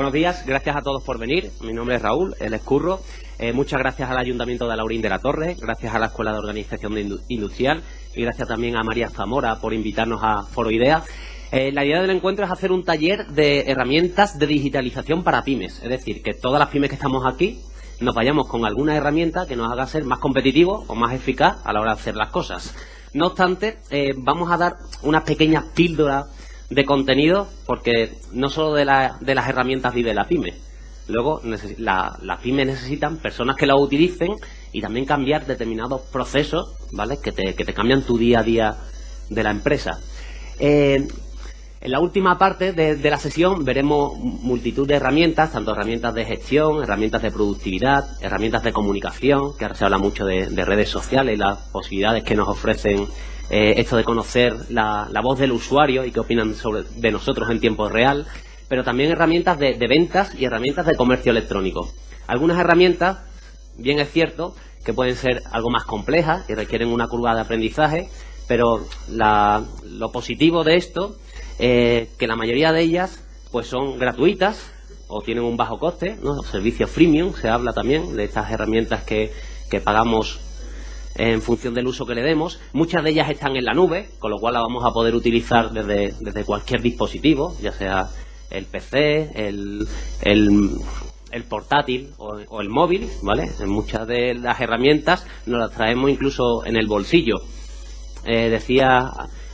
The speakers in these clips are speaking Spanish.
Buenos días, gracias a todos por venir. Mi nombre es Raúl, el escurro. Eh, muchas gracias al Ayuntamiento de Laurín de la Torre, gracias a la Escuela de Organización Industrial y gracias también a María Zamora por invitarnos a Foro Idea. Eh, la idea del encuentro es hacer un taller de herramientas de digitalización para pymes, es decir, que todas las pymes que estamos aquí nos vayamos con alguna herramienta que nos haga ser más competitivos o más eficaz a la hora de hacer las cosas. No obstante, eh, vamos a dar unas pequeñas píldoras de contenido, porque no solo de, de las herramientas vive la pyme. Luego, las la pymes necesitan personas que la utilicen y también cambiar determinados procesos, ¿vale? Que te, que te cambian tu día a día de la empresa. Eh, en la última parte de, la sesión veremos multitud de herramientas, tanto herramientas de gestión, herramientas de productividad, herramientas de comunicación, que ahora se habla mucho de, de redes sociales y las posibilidades que nos ofrecen eh, esto de conocer la, voz del usuario y qué opinan sobre, de nosotros en tiempo real, pero también herramientas de, ventas y herramientas de comercio electrónico. Algunas herramientas, bien es cierto, que pueden ser algo más complejas y requieren una curva de aprendizaje, pero lo positivo de esto es que la mayoría de ellas pues son gratuitas o tienen un bajo coste, ¿no? servicios freemium, se habla también de estas herramientas que pagamos en función del uso que le demos. Muchas de ellas están en la nube, con lo cual la vamos a poder utilizar desde, desde cualquier dispositivo, ya sea el PC, el, el, portátil o, el móvil, ¿vale? Muchas de las herramientas nos las traemos incluso en el bolsillo. Eh, decía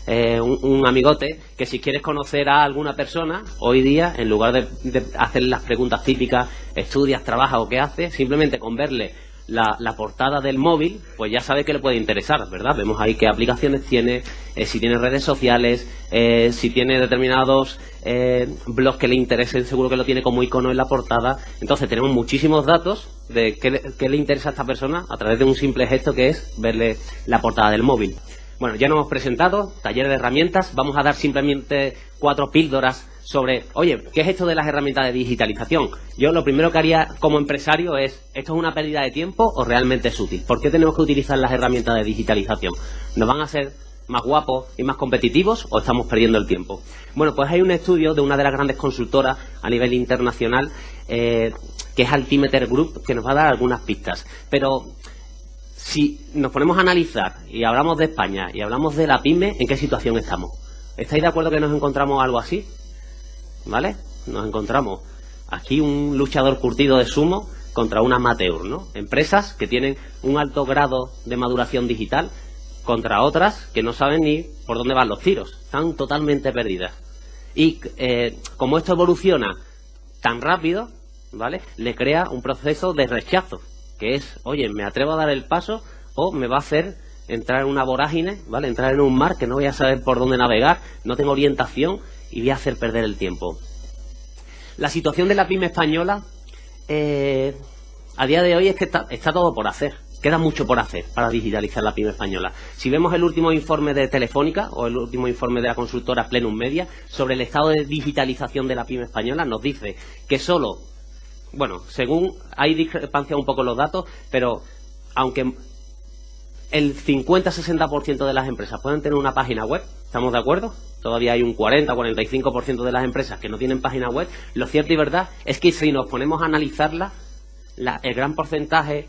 eh, un, amigote que si quieres conocer a alguna persona, hoy día, en lugar de, de hacer las preguntas típicas, estudias, trabajas o qué haces, simplemente con verle la, portada del móvil, pues ya sabe que le puede interesar, ¿verdad? Vemos ahí qué aplicaciones tiene, eh, si tiene redes sociales, eh, si tiene determinados eh, blogs que le interesen, seguro que lo tiene como icono en la portada. Entonces tenemos muchísimos datos de qué, qué le interesa a esta persona a través de un simple gesto que es verle la portada del móvil. Bueno, ya nos hemos presentado, taller de herramientas, vamos a dar simplemente cuatro píldoras sobre, oye, ¿qué es esto de las herramientas de digitalización? Yo lo primero que haría como empresario es, ¿esto es una pérdida de tiempo o realmente es útil? ¿Por qué tenemos que utilizar las herramientas de digitalización? ¿Nos van a hacer más guapos y más competitivos o estamos perdiendo el tiempo? Bueno, pues hay un estudio de una de las grandes consultoras a nivel internacional, eh, que es Altimeter Group, que nos va a dar algunas pistas. Pero si nos ponemos a analizar y hablamos de España y hablamos de la PYME, ¿en qué situación estamos? ¿Estáis de acuerdo que nos encontramos algo así? ¿Vale? Nos encontramos aquí un luchador curtido de sumo contra un amateur, ¿no? Empresas que tienen un alto grado de maduración digital contra otras que no saben ni por dónde van los tiros, están totalmente perdidas. Y eh, como esto evoluciona tan rápido, ¿vale? Le crea un proceso de rechazo, que es, oye, me atrevo a dar el paso o me va a hacer entrar en una vorágine, ¿vale? Entrar en un mar que no voy a saber por dónde navegar, no tengo orientación y voy a hacer perder el tiempo. La situación de la pyme española eh, a día de hoy es que está, todo por hacer. Queda mucho por hacer para digitalizar la pyme española. Si vemos el último informe de Telefónica o el último informe de la consultora Plenum Media sobre el estado de digitalización de la pyme española, nos dice que solo, bueno, según hay discrepancia un poco los datos, pero aunque el 50-60% de las empresas pueden tener una página web, ¿estamos de acuerdo? Todavía hay un 40-45% de las empresas que no tienen página web, lo cierto y verdad es que si nos ponemos a analizarlas, el gran porcentaje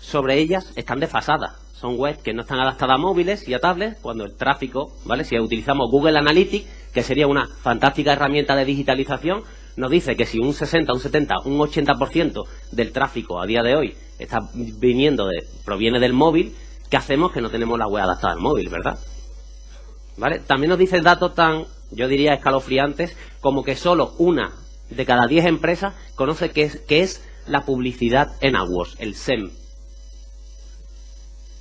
sobre ellas están desfasadas. Son webs que no están adaptadas a móviles y a tablets cuando el tráfico, ¿vale? Si utilizamos Google Analytics, que sería una fantástica herramienta de digitalización, nos dice que si un 60, un 70, un 80% del tráfico a día de hoy está viniendo de, proviene del móvil, ¿qué hacemos que no tenemos la web adaptada al móvil, verdad? También nos dice datos tan, yo diría, escalofriantes, como que solo una de cada diez empresas conoce qué es, es la publicidad en AdWords, el SEM.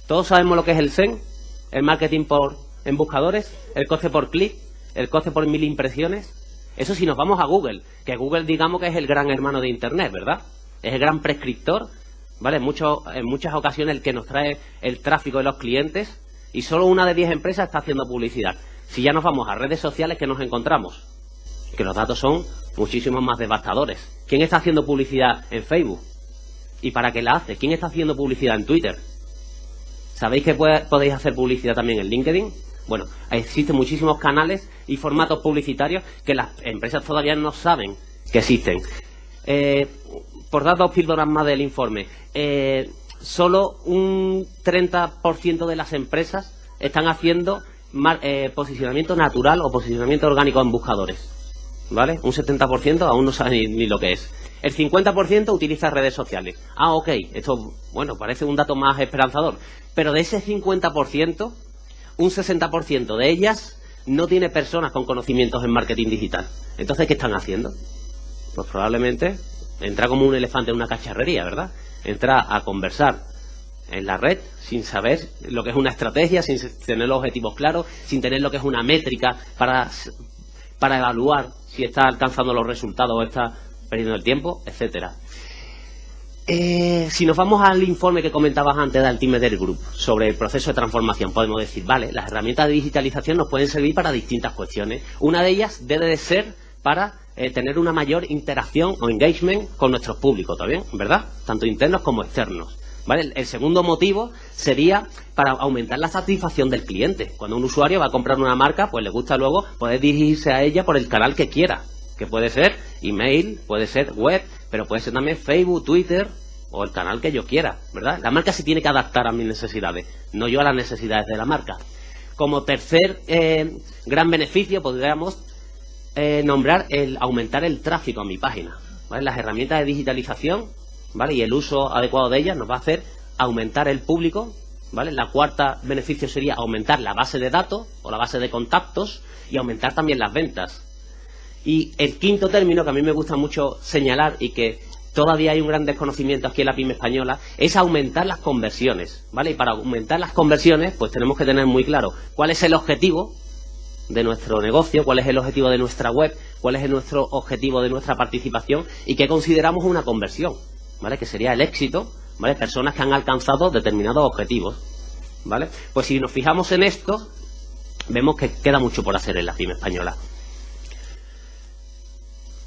Todos sabemos lo que es el SEM, el marketing por en buscadores, el coste por clic, el coste por mil impresiones. Eso si nos vamos a Google, que Google digamos que es el gran hermano de Internet, ¿verdad? Es el gran prescriptor, ¿vale? En muchas ocasiones el que nos trae el tráfico de los clientes y solo una de diez empresas está haciendo publicidad. Si ya nos vamos a redes sociales, ¿qué nos encontramos? Que los datos son muchísimos más devastadores. ¿Quién está haciendo publicidad en Facebook? ¿Y para qué la hace? ¿Quién está haciendo publicidad en Twitter? ¿Sabéis que podéis hacer publicidad también en LinkedIn? Bueno, existen muchísimos canales y formatos publicitarios que las empresas todavía no saben que existen. Eh, por dar dos píldoras más del informe, eh, solo un 30% de las empresas están haciendo eh, posicionamiento natural o posicionamiento orgánico en buscadores. ¿Vale? Un 70% aún no sabe ni, lo que es. El 50% utiliza redes sociales. Ah, ok, esto, bueno, parece un dato más esperanzador. Pero de ese 50%, un 60% de ellas no tiene personas con conocimientos en marketing digital. Entonces, ¿qué están haciendo? Pues probablemente entra como un elefante en una cacharrería, ¿verdad? Entra a conversar en la red sin saber lo que es una estrategia, sin tener los objetivos claros, sin tener lo que es una métrica para, para evaluar si está alcanzando los resultados o está perdiendo el tiempo, etcétera. Eh, si nos vamos al informe que comentabas antes del Team Group sobre el proceso de transformación, podemos decir, vale, las herramientas de digitalización nos pueden servir para distintas cuestiones. Una de ellas debe de ser para eh, tener una mayor interacción o engagement con nuestros públicos, también, ¿verdad? Tanto internos como externos. ¿Vale? El segundo motivo sería para aumentar la satisfacción del cliente. Cuando un usuario va a comprar una marca, pues le gusta luego poder dirigirse a ella por el canal que quiera, que puede ser email, puede ser web, pero puede ser también Facebook, Twitter o el canal que yo quiera, ¿verdad? La marca se tiene que adaptar a mis necesidades, no yo a las necesidades de la marca. Como tercer eh, gran beneficio podríamos eh, nombrar el aumentar el tráfico a mi página. Las herramientas de digitalización ¿vale? y el uso adecuado de ellas nos va a hacer aumentar el público. ¿vale? La cuarta beneficio sería aumentar la base de datos o la base de contactos y aumentar también las ventas. Y el quinto término que a mí me gusta mucho señalar y que todavía hay un gran desconocimiento aquí en la pyme española, es aumentar las conversiones, ¿vale? Y para aumentar las conversiones, pues tenemos que tener muy claro cuál es el objetivo de nuestro negocio, cuál es el objetivo de nuestra web, cuál es nuestro objetivo de nuestra participación y qué consideramos una conversión, ¿vale? Que sería el éxito, ¿vale? Personas que han alcanzado determinados objetivos, ¿vale? Pues si nos fijamos en esto, vemos que queda mucho por hacer en la pyme española.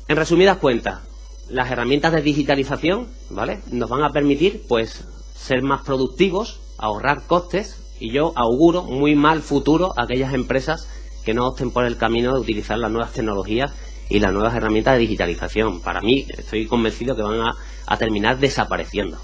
En resumidas cuentas, las herramientas de digitalización, ¿vale? Nos van a permitir, pues, ser más productivos, ahorrar costes y yo auguro muy mal futuro a aquellas empresas que no opten por el camino de utilizar las nuevas tecnologías y las nuevas herramientas de digitalización. Para mí, estoy convencido que van a, terminar desapareciendo.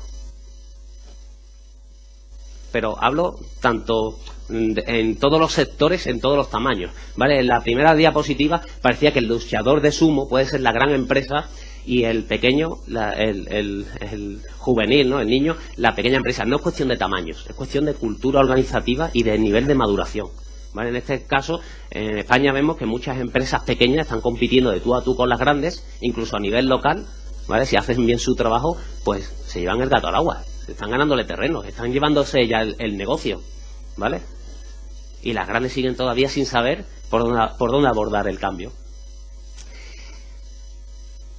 Pero hablo tanto en todos los sectores, en todos los tamaños. ¿vale? En la primera diapositiva parecía que el luchador de sumo puede ser la gran empresa y el pequeño, el, el, juvenil, ¿no? el niño, la pequeña empresa. No es cuestión de tamaños, es cuestión de cultura organizativa y de nivel de maduración. En este caso, en España vemos que muchas empresas pequeñas están compitiendo de tú a tú con las grandes, incluso a nivel local, ¿vale? Si hacen bien su trabajo, pues se llevan el gato al agua, están ganándole terreno, están llevándose ya el, negocio, ¿vale? Y las grandes siguen todavía sin saber por dónde, por dónde abordar el cambio.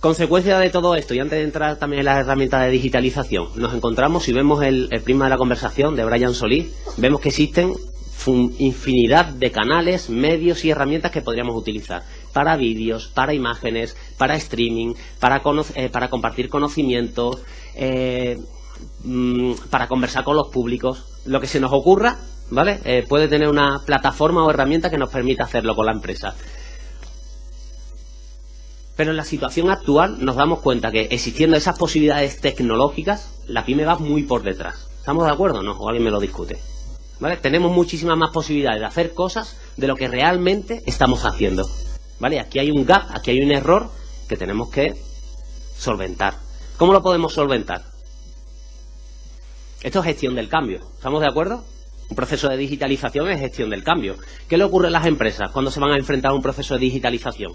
Consecuencia de todo esto, y antes de entrar también en las herramientas de digitalización, nos encontramos, si vemos el, el prisma de la conversación de Brian Solís, vemos que existen infinidad de canales, medios y herramientas que podríamos utilizar para vídeos, para imágenes, para streaming, para, eh, para compartir conocimientos, eh, mm, para conversar con los públicos. Lo que se nos ocurra, ¿vale? Eh, puede tener una plataforma o herramienta que nos permita hacerlo con la empresa. Pero en la situación actual nos damos cuenta que existiendo esas posibilidades tecnológicas, la pyme va muy por detrás. ¿Estamos de acuerdo? No, o alguien me lo discute. Tenemos muchísimas más posibilidades de hacer cosas de lo que realmente estamos haciendo. ¿Vale? Aquí hay un gap, aquí hay un error que tenemos que solventar. ¿Cómo lo podemos solventar? Esto es gestión del cambio. ¿Estamos de acuerdo? Un proceso de digitalización es gestión del cambio. ¿Qué le ocurre a las empresas cuando se van a enfrentar a un proceso de digitalización?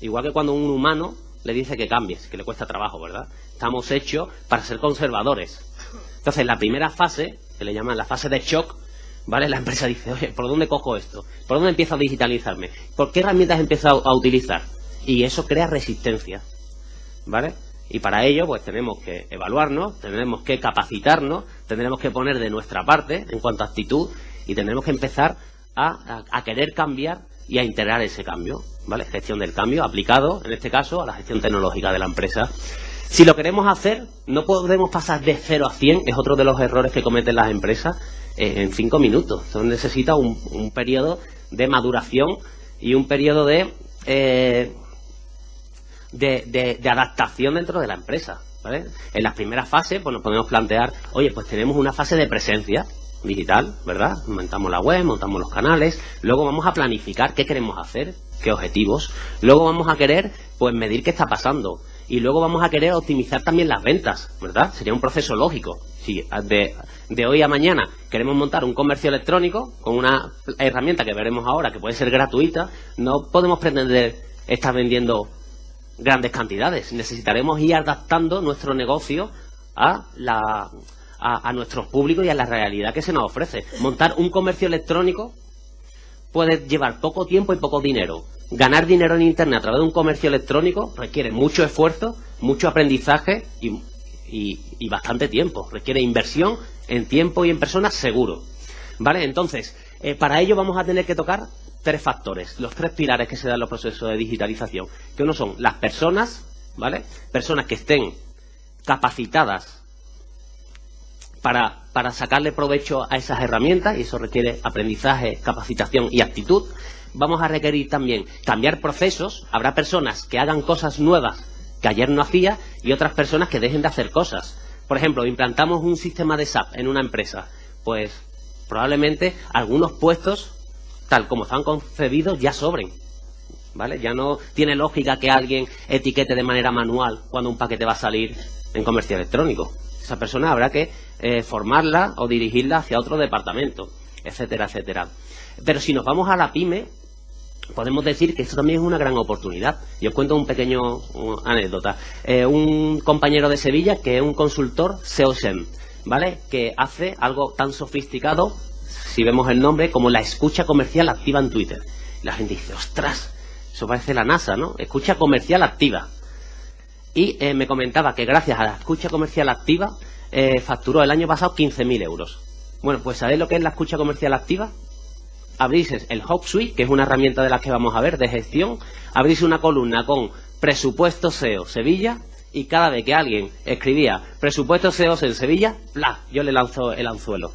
Igual que cuando un humano le dice que cambies, que le cuesta trabajo, ¿verdad? Estamos hechos para ser conservadores. Entonces, la primera fase le llaman la fase de shock, ¿vale? La empresa dice, oye, ¿por dónde cojo esto? ¿Por dónde empiezo a digitalizarme? ¿Por qué herramientas empiezo a utilizar? Y eso crea resistencia, ¿vale? Y para ello, pues tenemos que evaluarnos, tenemos que capacitarnos, tendremos que poner de nuestra parte en cuanto a actitud y tendremos que empezar a, a, querer cambiar y a integrar ese cambio, ¿vale? Gestión del cambio aplicado, en este caso, a la gestión tecnológica de la empresa. Si lo queremos hacer, no podemos pasar de 0 a 100, es otro de los errores que cometen las empresas, eh, en 5 minutos. Entonces necesita un, periodo de maduración y un periodo de, eh, de, adaptación dentro de la empresa. En las primeras fases, pues nos podemos plantear, oye, pues tenemos una fase de presencia digital, ¿verdad? Montamos la web, montamos los canales, luego vamos a planificar qué queremos hacer, qué objetivos, luego vamos a querer, pues medir qué está pasando, y luego vamos a querer optimizar también las ventas, ¿verdad? Sería un proceso lógico. Si de, de hoy a mañana queremos montar un comercio electrónico con una herramienta que veremos ahora que puede ser gratuita, no podemos pretender estar vendiendo grandes cantidades. Necesitaremos ir adaptando nuestro negocio a, a, nuestros públicos y a la realidad que se nos ofrece. Montar un comercio electrónico puede llevar poco tiempo y poco dinero. Ganar dinero en Internet a través de un comercio electrónico requiere mucho esfuerzo, mucho aprendizaje y, bastante tiempo. Requiere inversión en tiempo y en personas seguro. ¿Vale? Entonces, eh, para ello vamos a tener que tocar tres factores, los tres pilares que se dan en los procesos de digitalización, que uno son las personas, ¿vale? Personas que estén capacitadas para, para sacarle provecho a esas herramientas, y eso requiere aprendizaje, capacitación y actitud. Vamos a requerir también cambiar procesos, habrá personas que hagan cosas nuevas que ayer no hacía y otras personas que dejen de hacer cosas. Por ejemplo, implantamos un sistema de SAP en una empresa, pues probablemente algunos puestos tal como están concebidos, ya sobren. ¿Vale? Ya no tiene lógica que alguien etiquete de manera manual cuando un paquete va a salir en comercio electrónico. Esa persona habrá que eh, formarla o dirigirla hacia otro departamento, etcétera, etcétera. Pero si nos vamos a la pyme, podemos decir que esto también es una gran oportunidad. Y os cuento un pequeño anécdota. Eh, un compañero de Sevilla que es un consultor SEOSEM, ¿vale? Que hace algo tan sofisticado si vemos el nombre, como la escucha comercial activa en Twitter. la gente dice, ostras, eso parece la NASA, ¿no? Escucha comercial activa. Y eh, me comentaba que gracias a la escucha comercial activa eh, facturó el año pasado 15.000 euros. Bueno, pues ¿sabéis lo que es la escucha comercial activa? Abrís el HubSuite, que es una herramienta de las que vamos a ver de gestión, abrís una columna con presupuesto SEO Sevilla y cada vez que alguien escribía presupuesto SEO en Sevilla, ¡pla! yo le lanzo el anzuelo.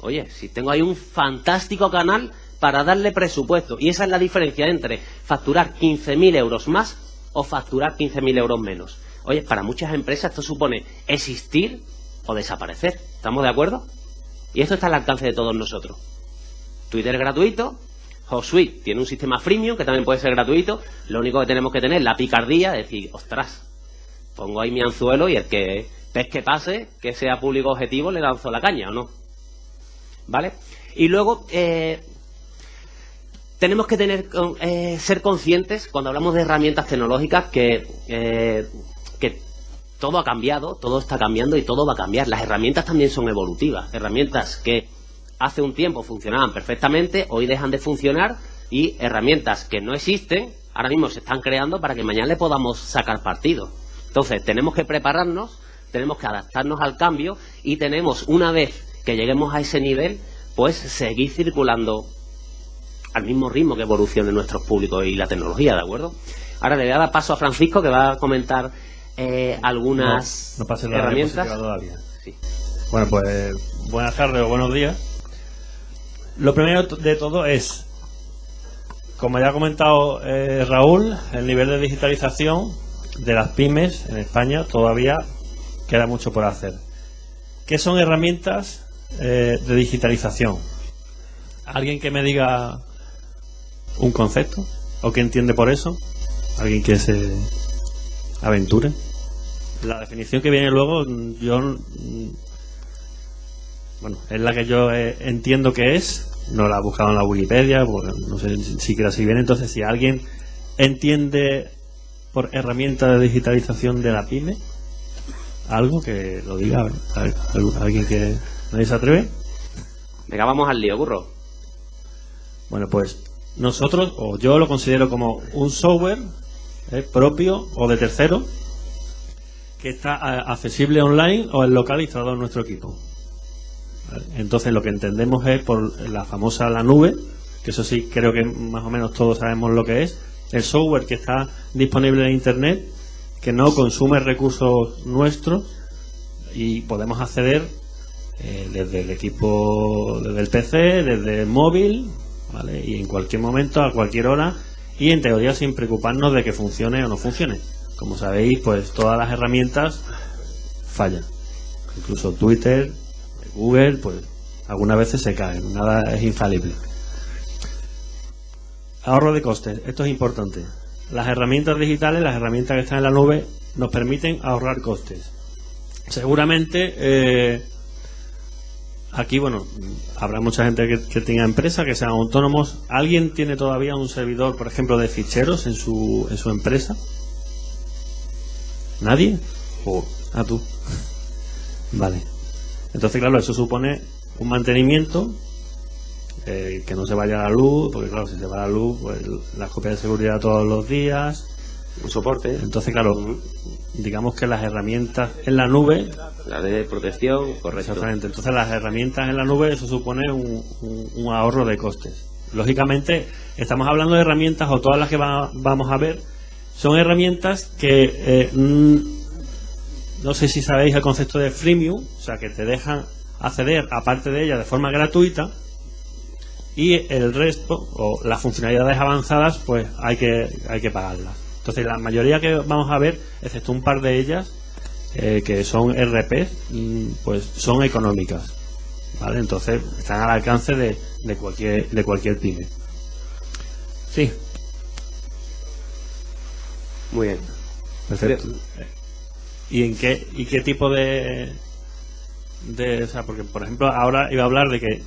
Oye, si tengo ahí un fantástico canal para darle presupuesto. Y esa es la diferencia entre facturar 15.000 euros más o facturar 15.000 euros menos. Oye, para muchas empresas esto supone existir o desaparecer. ¿Estamos de acuerdo? Y esto está al alcance de todos nosotros. Twitter es gratuito, HotSuite tiene un sistema freemium que también puede ser gratuito. Lo único que tenemos que tener es la picardía de decir, ostras, pongo ahí mi anzuelo y el que que pase, que sea público objetivo, le lanzo la caña, ¿o no? ¿vale? Y luego eh, tenemos que tener eh, ser conscientes cuando hablamos de herramientas tecnológicas que, eh, que todo ha cambiado, todo está cambiando y todo va a cambiar. Las herramientas también son evolutivas, herramientas que hace un tiempo funcionaban perfectamente, hoy dejan de funcionar y herramientas que no existen ahora mismo se están creando para que mañana le podamos sacar partido. Entonces, tenemos que prepararnos, tenemos que adaptarnos al cambio y tenemos, una vez que lleguemos a ese nivel, pues seguir circulando al mismo ritmo que evolucione nuestros públicos y la tecnología, ¿de acuerdo? Ahora le voy a dar paso a Francisco que va a comentar eh, algunas herramientas. Bueno, pues buenas tardes o buenos días. Lo primero de todo es, como ya ha comentado eh, Raúl, el nivel de digitalización de las pymes en España todavía queda mucho por hacer. ¿Qué son herramientas eh, de digitalización. ¿Alguien que me diga un concepto? ¿O que entiende por eso? ¿Alguien que se aventure? La definición que viene luego, yo. Bueno, es la que yo eh, entiendo que es. No la he buscado en la Wikipedia, no sé siquiera si viene. Entonces, si alguien entiende por herramienta de digitalización de la pyme, algo que lo diga. Alguien que ¿Nadie se atreve? Venga, vamos al lío, burro. Bueno, pues nosotros, o yo lo considero como un software eh, propio o de tercero que está accesible online o en localizado en nuestro equipo. Entonces lo que entendemos es por la famosa la nube, que eso sí creo que más o menos todos sabemos lo que es, el software que está disponible en Internet, que no consume recursos nuestros y podemos acceder eh, desde el equipo, desde el PC, desde el móvil, ¿vale? Y en cualquier momento, a cualquier hora, y en teoría sin preocuparnos de que funcione o no funcione. Como sabéis, pues todas las herramientas fallan. Incluso Twitter, Google, pues algunas veces se caen, nada es infalible. Ahorro de costes, esto es importante. Las herramientas digitales, las herramientas que están en la nube, nos permiten ahorrar costes. Seguramente eh, aquí, bueno, habrá mucha gente que, tenga empresa, que sean autónomos. ¿Alguien tiene todavía un servidor, por ejemplo, de ficheros en su, en su empresa? ¿Nadie? ¿O a tú? vale. Entonces, claro, eso supone un mantenimiento eh, que no se vaya a la luz, porque claro, si se va la luz, pues las copias de seguridad todos los días. Un soporte. Entonces, claro, digamos que las herramientas en la nube. La de protección, correcto. Exactamente. Entonces, las herramientas en la nube, eso supone un, ahorro de costes. Lógicamente, estamos hablando de herramientas, o todas las que vamos a ver, son herramientas que. Eh, no sé si sabéis el concepto de freemium, o sea, que te dejan acceder, aparte de ella, de forma gratuita y el resto o las funcionalidades avanzadas pues hay que hay que pagarlas. Entonces la mayoría que vamos a ver excepto un par de ellas eh, que son RP mm, pues son económicas vale entonces están al alcance de, de cualquier de cualquier pyme. Sí. Muy bien. Perfecto y en qué y qué tipo de de o sea porque por ejemplo ahora iba a hablar de que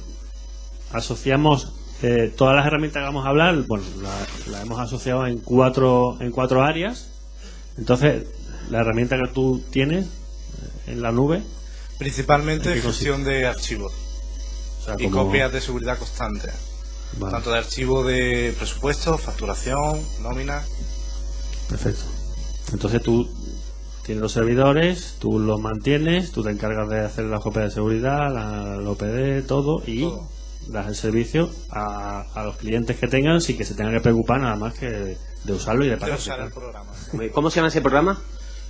asociamos eh, todas las herramientas que vamos a hablar, bueno, las la hemos asociado en cuatro, en cuatro áreas. Entonces, la herramienta que tú tienes eh, en la nube. Principalmente gestión de archivos y copias de seguridad constante. Tanto de archivos de presupuesto, facturación, nómina. Perfecto. Entonces tú tienes los servidores, tú los mantienes, tú te encargas de hacer la copia de seguridad, la, OPD, todo y das el servicio a, los clientes que tengan sin que se tengan que preocupar nada más que de usarlo y de pagar. ¿Cómo se llama ese programa?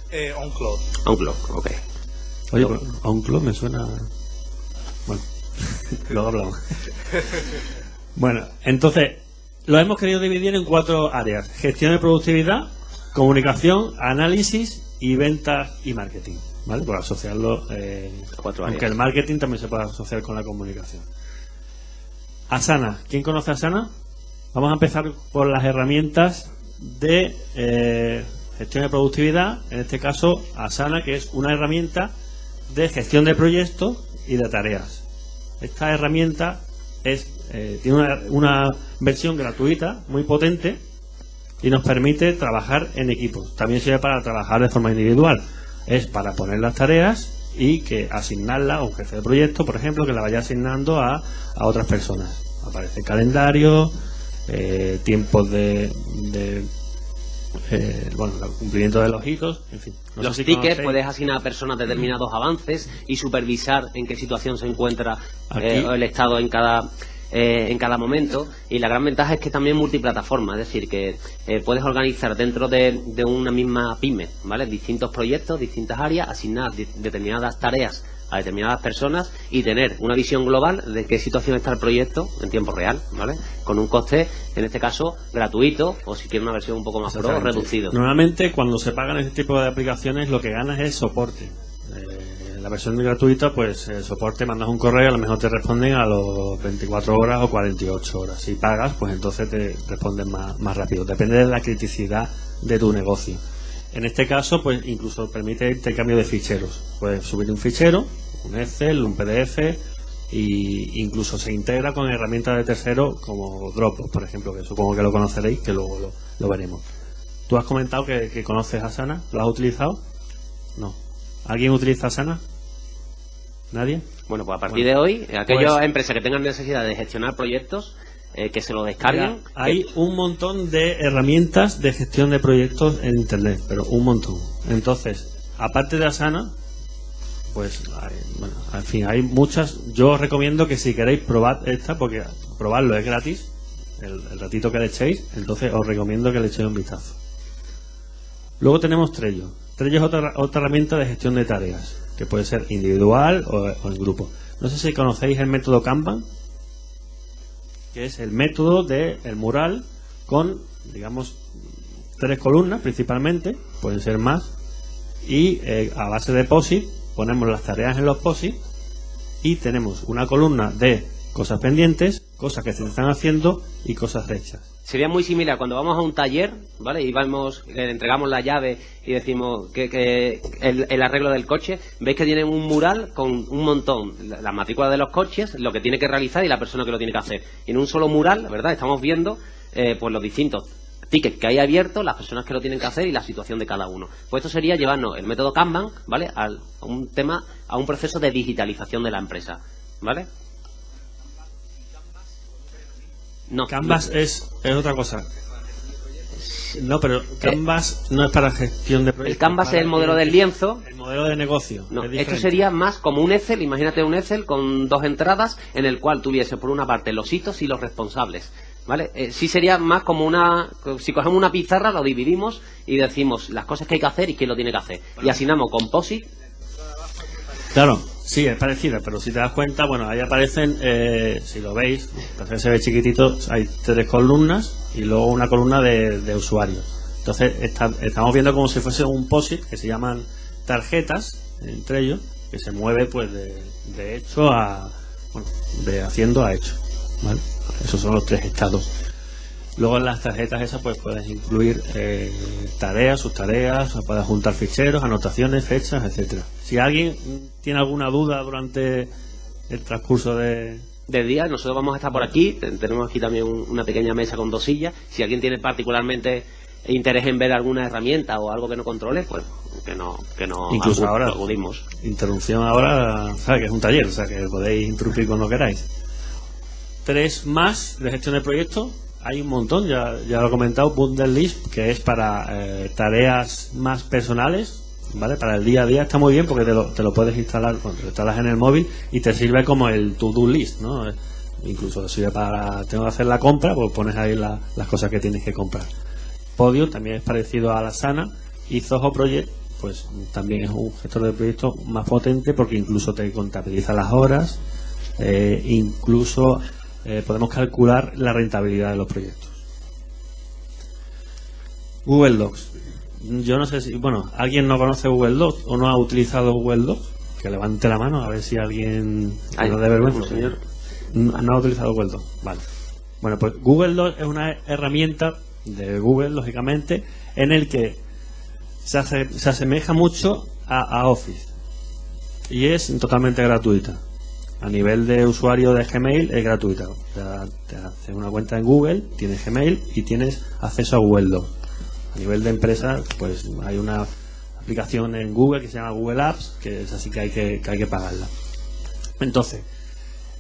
Eh, OnCloud. OnCloud, ok. Oye, OnCloud me suena... Bueno, luego hablamos. bueno, entonces, lo hemos querido dividir en cuatro áreas. Gestión de productividad, comunicación, análisis y ventas y marketing. ¿Vale? Por asociarlo, eh, aunque el marketing también se puede asociar con la comunicación. Asana. ¿Quién conoce Asana? Vamos a empezar por las herramientas de eh, gestión de productividad. En este caso, Asana, que es una herramienta de gestión de proyectos y de tareas. Esta herramienta es, eh, tiene una, una, versión gratuita muy potente y nos permite trabajar en equipos. También sirve para trabajar de forma individual. Es para poner las tareas y que asignarla a un jefe de proyecto, por ejemplo, que la vaya asignando a, a otras personas. Aparece calendario, eh, tiempos de, eh, bueno, el cumplimiento de los hitos, en fin. los tickets, puedes asignar a personas determinados avances y supervisar en qué situación se encuentra eh, el Estado en cada eh, en cada momento y la gran ventaja es que también multiplataforma, es decir, que eh, puedes organizar dentro de, una misma pyme, ¿vale? Distintos proyectos, distintas áreas, asignar determinadas tareas a determinadas personas y tener una visión global de qué situación está el proyecto en tiempo real, ¿vale? Con un coste, en este caso, gratuito o si quieres una versión un poco más pro, reducido. Normalmente cuando se pagan este tipo de aplicaciones lo que ganas es soporte. Eh, la versión gratuita, pues el soporte, mandas un correo, a lo mejor te responden a los 24 horas o 48 horas. Si pagas, pues entonces te responden más, más rápido. Depende de la criticidad de tu negocio. En este caso, pues incluso permite intercambio de ficheros. Puedes subir un fichero, un Excel, un PDF, y incluso se integra con herramientas de tercero como Dropbox, por ejemplo, que supongo que lo conoceréis, que luego lo, veremos. ¿Tú has comentado que, que conoces a Sana? ¿Lo has utilizado? No. ¿Alguien utiliza Sana? ¿Nadie? Bueno, pues a partir de hoy, aquellas pues- empresas que tengan necesidad de gestionar proyectos, eh, que se lo descarguen. hay un montón de herramientas de gestión de proyectos en Internet, pero un montón. Entonces, aparte de Asana, pues, bueno, en fin, hay muchas. Yo os recomiendo que si queréis probar esta, porque probarlo es gratis, el, ratito que le echéis, entonces os recomiendo que le echéis un vistazo. Luego tenemos Trello. Trello es otra, otra herramienta de gestión de tareas que puede ser individual o, en grupo. No sé si conocéis el método Kanban, que es el método del el mural con, digamos, tres columnas principalmente, pueden ser más, y eh, a base de POSIT ponemos las tareas en los POSIT y tenemos una columna de cosas pendientes, cosas que se están haciendo y cosas hechas. Sería muy similar cuando vamos a un taller, ¿vale? Y vamos, le entregamos la llave y decimos que, el, arreglo del coche, veis que tienen un mural con un montón, la, matrícula de los coches, lo que tiene que realizar y la persona que lo tiene que hacer. Y en un solo mural, ¿verdad? Estamos viendo eh, pues los distintos tickets que hay abiertos, las personas que lo tienen que hacer y la situación de cada uno. Pues esto sería llevarnos el método Kanban, ¿vale? a un tema, a un proceso de digitalización de la empresa, ¿vale? No. Canvas es, es otra cosa. No, pero Canvas no es para gestión de proyectos. El Canvas es el modelo del lienzo. El modelo de negocio. No, esto sería más como un Excel. Imagínate un Excel con dos entradas en el cual tuviese por una parte los hitos y los responsables. ¿Vale? Eh, sí sería más como una... Si cogemos una pizarra, lo dividimos y decimos las cosas que hay que hacer y quién lo tiene que hacer. Y asignamos composite. Claro, Sí, es parecida, pero si te das cuenta, bueno, ahí aparecen, eh, si lo veis, entonces se ve chiquitito, hay tres columnas y luego una columna de, usuarios. Entonces estamos viendo como si fuese un POSIT que se llaman tarjetas, entre ellos, que se mueve pues de, de hecho a, bueno, de haciendo a hecho. Esos son los tres estados. Luego en las tarjetas esas pues puedes incluir eh, tareas, sus tareas, puedes juntar ficheros, anotaciones, fechas, etcétera. Si alguien tiene alguna duda durante el transcurso de, del día, nosotros vamos a estar por aquí, tenemos aquí también una pequeña mesa con dos sillas. Si alguien tiene particularmente interés en ver alguna herramienta o algo que no controle, pues que no que no incluso ahora acudimos. Interrupción ahora, sabe que es un taller, o sea que podéis interrumpir cuando queráis. Tres más de gestión de proyectos hay un montón, ya, ya lo he comentado, Bundle que es para eh, tareas más personales, ¿vale? Para el día a día está muy bien porque te lo, te lo puedes instalar, cuando lo instalas en el móvil y te sirve como el to-do list, ¿no? Incluso sirve para, tengo que hacer la compra, pues pones ahí las cosas que tienes que comprar. Podio también es parecido a la Sana y Zoho Project, pues también es un gestor de proyectos más potente porque incluso te contabiliza las horas, eh, incluso eh, podemos calcular la rentabilidad de los proyectos. Google Docs. Yo no sé si, bueno, ¿alguien no conoce Google Docs o no ha utilizado Google Docs? Que levante la mano a ver si alguien no de vergüenza. Señor. No, ha utilizado Google Docs. Vale. Bueno, pues Google Docs es una herramienta de Google, lógicamente, en el que se, asemeja mucho a Office y es totalmente gratuita a nivel de usuario de Gmail es gratuita. te haces una cuenta en Google, tienes Gmail y tienes acceso a Google Docs. A nivel de empresa, pues hay una aplicación en Google que se llama Google Apps, que es así que hay que, hay que pagarla. Entonces,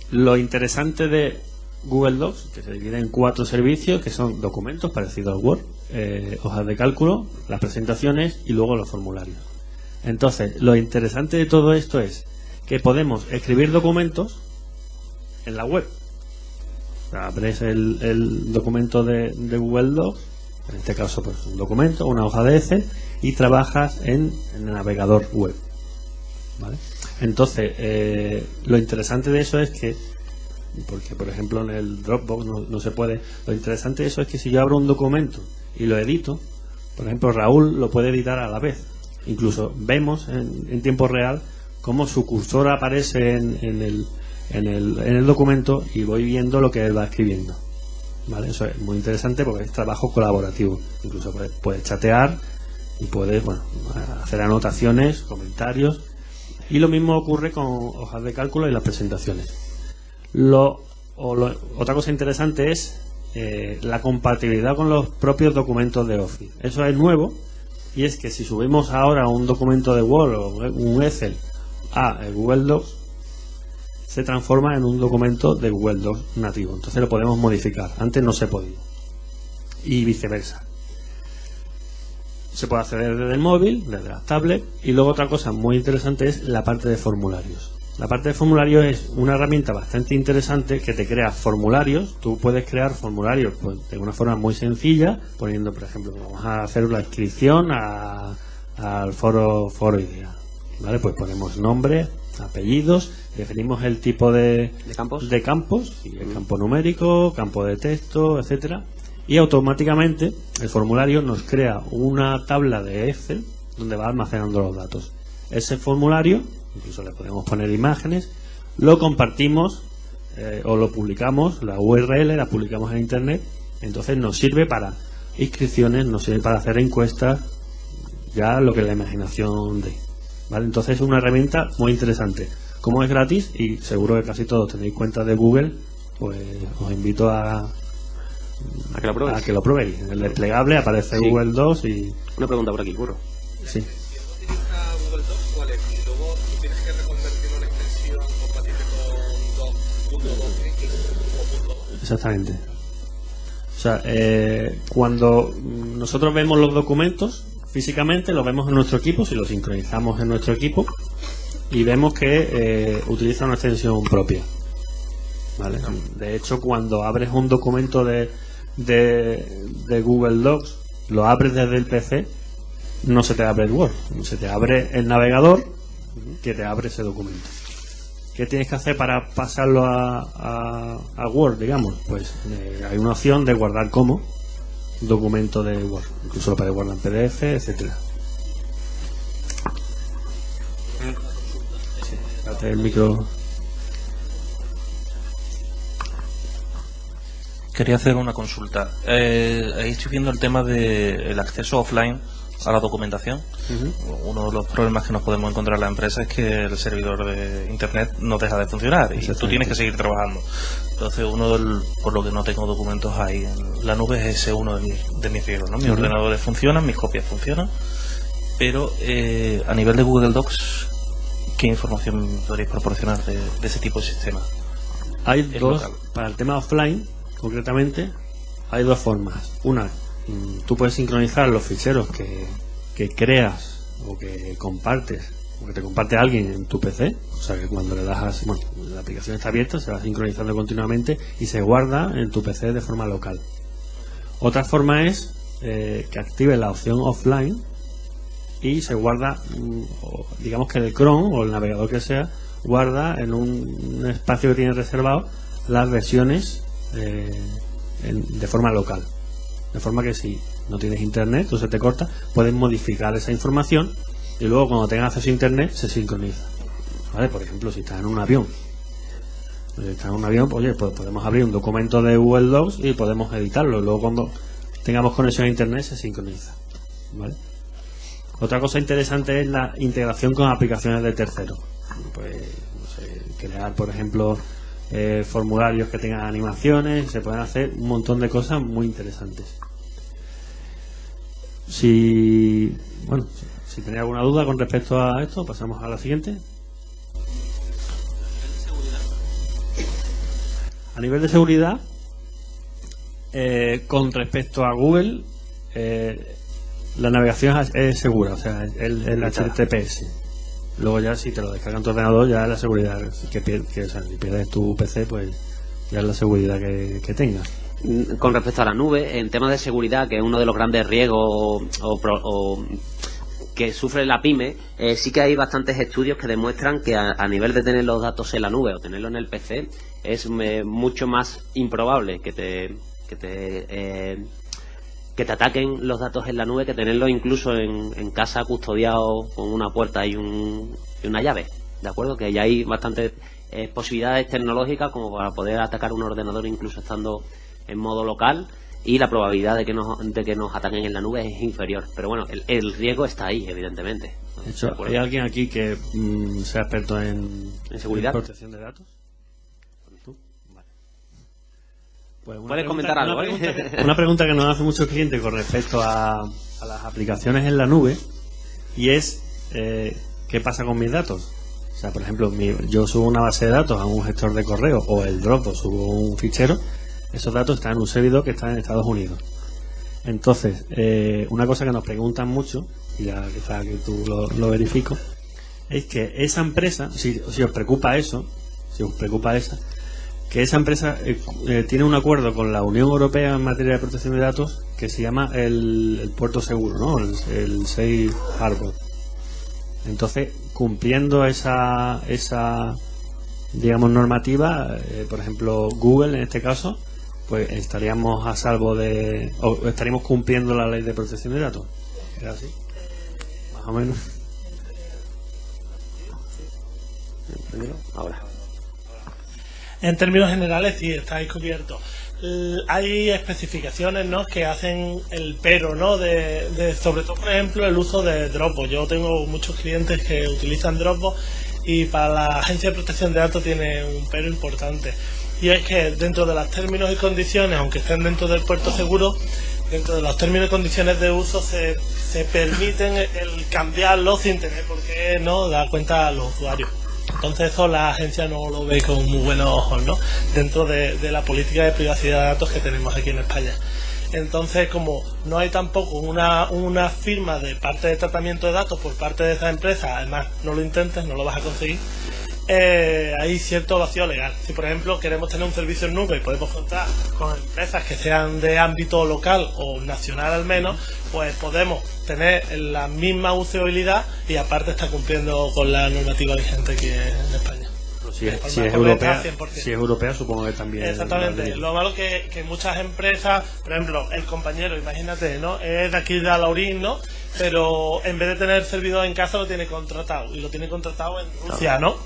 lo interesante de Google Docs, que se divide en cuatro servicios, que son documentos parecidos al Word, eh, hojas de cálculo, las presentaciones y luego los formularios. Entonces, lo interesante de todo esto es que podemos escribir documentos en la web. abres el, documento de, Google Docs, en este caso pues un documento, una hoja de Excel, y trabajas en, el navegador web. Entonces, eh, lo interesante de eso es que, porque por ejemplo en el Dropbox no, se puede, lo interesante de eso es que si yo abro un documento y lo edito, por ejemplo Raúl lo puede editar a la vez. Incluso vemos en tiempo real cómo su cursor aparece en, el, en, el, en el documento y voy viendo lo que él va escribiendo. ¿Vale? Eso es muy interesante porque es trabajo colaborativo. Incluso puedes, chatear y puedes bueno, hacer anotaciones, comentarios. Y lo mismo ocurre con hojas de cálculo y las presentaciones. Lo, otra cosa interesante es eh, la compatibilidad con los propios documentos de Office. Eso es nuevo y es que si subimos ahora un documento de Word o un Excel a Google Docs se transforma en un documento de Google Docs nativo. Entonces lo podemos modificar. Antes no se podía. Y viceversa. Se puede acceder desde el móvil, desde la tablet. Y luego otra cosa muy interesante es la parte de formularios. La parte de formularios es una herramienta bastante interesante que te crea formularios. Tú puedes crear formularios pues, de una forma muy sencilla, poniendo, por ejemplo, vamos a hacer una inscripción al foro, foro ¿vale? Pues ponemos nombre, apellidos, definimos el tipo de, campos, de campos el campo numérico, campo de texto, etcétera, y automáticamente el formulario nos crea una tabla de Excel donde va almacenando los datos. Ese formulario, incluso le podemos poner imágenes, lo compartimos eh, o lo publicamos, la URL la publicamos en Internet, entonces nos sirve para inscripciones, nos sirve para hacer encuestas, ya lo que la imaginación de. ¿Vale? Entonces es una herramienta muy interesante. Como es gratis y seguro que casi todos tenéis cuenta de Google, pues os invito a, a que lo probéis. A que lo probéis. En el desplegable aparece Google 2 y... Una pregunta por aquí, Curro. Sí. Google Docs, ¿cuál es? Y luego tú tienes que reconvertirlo en extensión compatible con 2.2x o Exactamente. O sea, eh, cuando nosotros vemos los documentos físicamente, los vemos en nuestro equipo, si los sincronizamos en nuestro equipo, y vemos que eh, utiliza una extensión propia. ¿Vale? De hecho, cuando abres un documento de, de, Google Docs, lo abres desde el PC, no se te abre el Word, se te abre el navegador que te abre ese documento. ¿Qué tienes que hacer para pasarlo a, a, Word, digamos? Pues eh, hay una opción de guardar como documento de Word. Incluso lo puedes guardar en PDF, etcétera. Sí, el micro. Quería hacer una consulta. Eh, ahí estoy viendo el tema del acceso offline a la documentación. Uno de los problemas que nos podemos encontrar en la empresa es que el servidor de Internet no deja de funcionar y tú tienes que seguir trabajando. Entonces, uno del, por lo que no tengo documentos ahí en la nube es ese uno de mis, de mis riesgos. ¿no? Mis ordenadores funcionan, mis copias funcionan, pero eh, a nivel de Google Docs, ¿qué información podréis proporcionar de, ese tipo de sistema? Hay dos, para el tema offline, concretamente, hay dos formas. Una, tú puedes sincronizar los ficheros que, creas o que compartes o que te comparte alguien en tu PC, o sea que cuando le das, bueno, la aplicación está abierta, se va sincronizando continuamente y se guarda en tu PC de forma local. Otra forma es eh, que active la opción offline y se guarda, mm, digamos que el Chrome o el navegador que sea, guarda en un espacio que tiene reservado las versiones eh, de forma local. De forma que si no tienes internet o se te corta, puedes modificar esa información y luego cuando tengas acceso a internet se sincroniza. ¿Vale? Por ejemplo, si estás en un avión, si estás en un avión, oye, pues podemos abrir un documento de Google Docs y podemos editarlo. Luego cuando tengamos conexión a internet se sincroniza. ¿Vale? Otra cosa interesante es la integración con aplicaciones de terceros. Pues, crear, por ejemplo, eh, formularios que tengan animaciones, se pueden hacer un montón de cosas muy interesantes. Si, bueno, si tenéis alguna duda con respecto a esto, pasamos a la siguiente. A nivel de seguridad, eh, con respecto a Google, eh, la navegación es segura, o sea, el, el HTTPS. Luego ya si te lo descargan tu ordenador ya la seguridad que, que si pierdes tu PC pues ya es la seguridad que, que tengas. Mm, con respecto a la nube, en temas de seguridad, que es uno de los grandes riesgos o, que sufre la pyme, eh, sí que hay bastantes estudios que demuestran que a, nivel de tener los datos en la nube o tenerlo en el PC es mucho más improbable que te, que te eh, que te ataquen los datos en la nube que tenerlos incluso en, casa custodiado con una puerta y, un, y, una llave. ¿De acuerdo? Que ya hay bastantes eh, posibilidades tecnológicas como para poder atacar un ordenador incluso estando en modo local y la probabilidad de que nos, de que nos ataquen en la nube es inferior. Pero bueno, el, riesgo está ahí, evidentemente. De hecho, ¿hay alguien aquí que mm, sea experto en, ¿En seguridad? protección de datos? Pues Puedes comentar algo, una, ¿eh? pregunta que, una pregunta que nos hace muchos clientes con respecto a, las aplicaciones en la nube y es eh, ¿qué pasa con mis datos? O sea, por ejemplo, yo subo una base de datos a un gestor de correo o el Dropbox subo un fichero, esos datos están en un servidor que está en Estados Unidos. Entonces, eh, una cosa que nos preguntan mucho, y ya quizá que tú lo, verifico, es que esa empresa, si, si os preocupa eso, si os preocupa esa, que esa empresa eh, eh, tiene un acuerdo con la Unión Europea en materia de protección de datos que se llama el, puerto seguro, ¿no? El, Safe Harbor. Entonces, cumpliendo esa, esa digamos, normativa, eh, por ejemplo, Google en este caso, pues estaríamos a salvo de. o estaríamos cumpliendo la ley de protección de datos. ¿Era así? Más o menos. Ahora. En términos generales, sí, estáis cubiertos. Hay especificaciones ¿no? que hacen el pero, ¿no? De, sobre todo, por ejemplo, el uso de Dropbox. Yo tengo muchos clientes que utilizan Dropbox y para la Agencia de Protección de Datos tiene un pero importante. Y es que dentro de los términos y condiciones, aunque estén dentro del puerto seguro, dentro de los términos y condiciones de uso se, se permiten el cambiarlo sin tener por qué no dar cuenta a los usuarios. Entonces eso la agencia no lo ve con muy buenos ojos, ¿no? Dentro de, la política de privacidad de datos que tenemos aquí en España. Entonces, como no hay tampoco una, una firma de parte de tratamiento de datos por parte de esa empresa, además no lo intentes, no lo vas a conseguir, eh, hay cierto vacío legal. Si, por ejemplo, queremos tener un servicio en nube y podemos contar con empresas que sean de ámbito local o nacional al menos, pues podemos tener la misma usabilidad y aparte está cumpliendo con la normativa vigente aquí en España. Si es, si es europea, si es europea, supongo que también. Exactamente. Lo malo que, que muchas empresas, por ejemplo, el compañero, imagínate, ¿no? Es de aquí de Alaurín, ¿no? Pero en vez de tener servidor en casa lo tiene contratado y lo tiene contratado en Rusia, ¿no?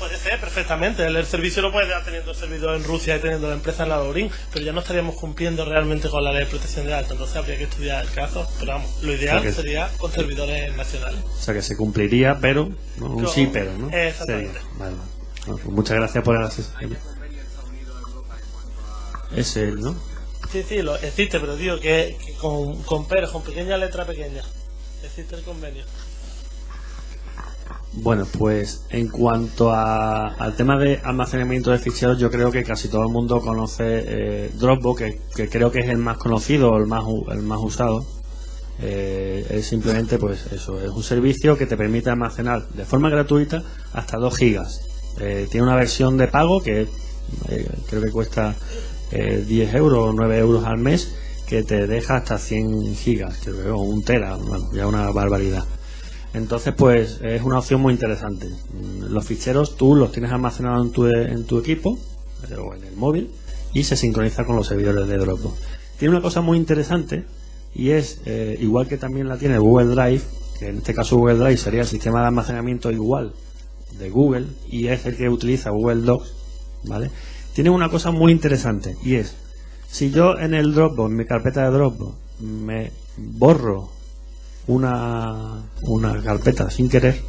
Puede ser perfectamente. El, servicio lo puede dar teniendo el servidor en Rusia y teniendo la empresa en la Laurín, pero ya no estaríamos cumpliendo realmente con la ley de protección de datos. Entonces habría que estudiar el caso. Pero vamos, lo ideal O sea que- sería con servidores nacionales. O sea que se cumpliría, pero. ¿no? Un Con- sí, pero, ¿no? Exactamente. Sería. Vale, vale. Bueno, pues muchas gracias por el asesoramiento. Es él, ¿no? Sí, sí, lo, existe, pero digo que, que con, con peros, con pequeña letra pequeña. Existe el convenio. Bueno, pues en cuanto a- al tema de almacenamiento de ficheros, yo creo que casi todo el mundo conoce eh, Dropbox, que, creo que es el más conocido, el más, el más usado. Eh, es simplemente, pues eso, es un servicio que te permite almacenar de forma gratuita hasta 2 gigas. Eh, tiene una versión de pago que eh, creo que cuesta eh, 10 euros o 9 euros al mes, que te deja hasta 100 gigas, creo que, o un tera, ya una barbaridad. Entonces, pues es una opción muy interesante. Los ficheros tú los tienes almacenados en tu, en tu equipo o en el móvil y se sincroniza con los servidores de Dropbox. Tiene una cosa muy interesante y es, eh, igual que también la tiene Google Drive, que en este caso Google Drive sería el sistema de almacenamiento igual de Google y es el que utiliza Google Docs, ¿vale? Tiene una cosa muy interesante y es, si yo en el Dropbox, en mi carpeta de Dropbox, me borro una, una carpeta sin querer,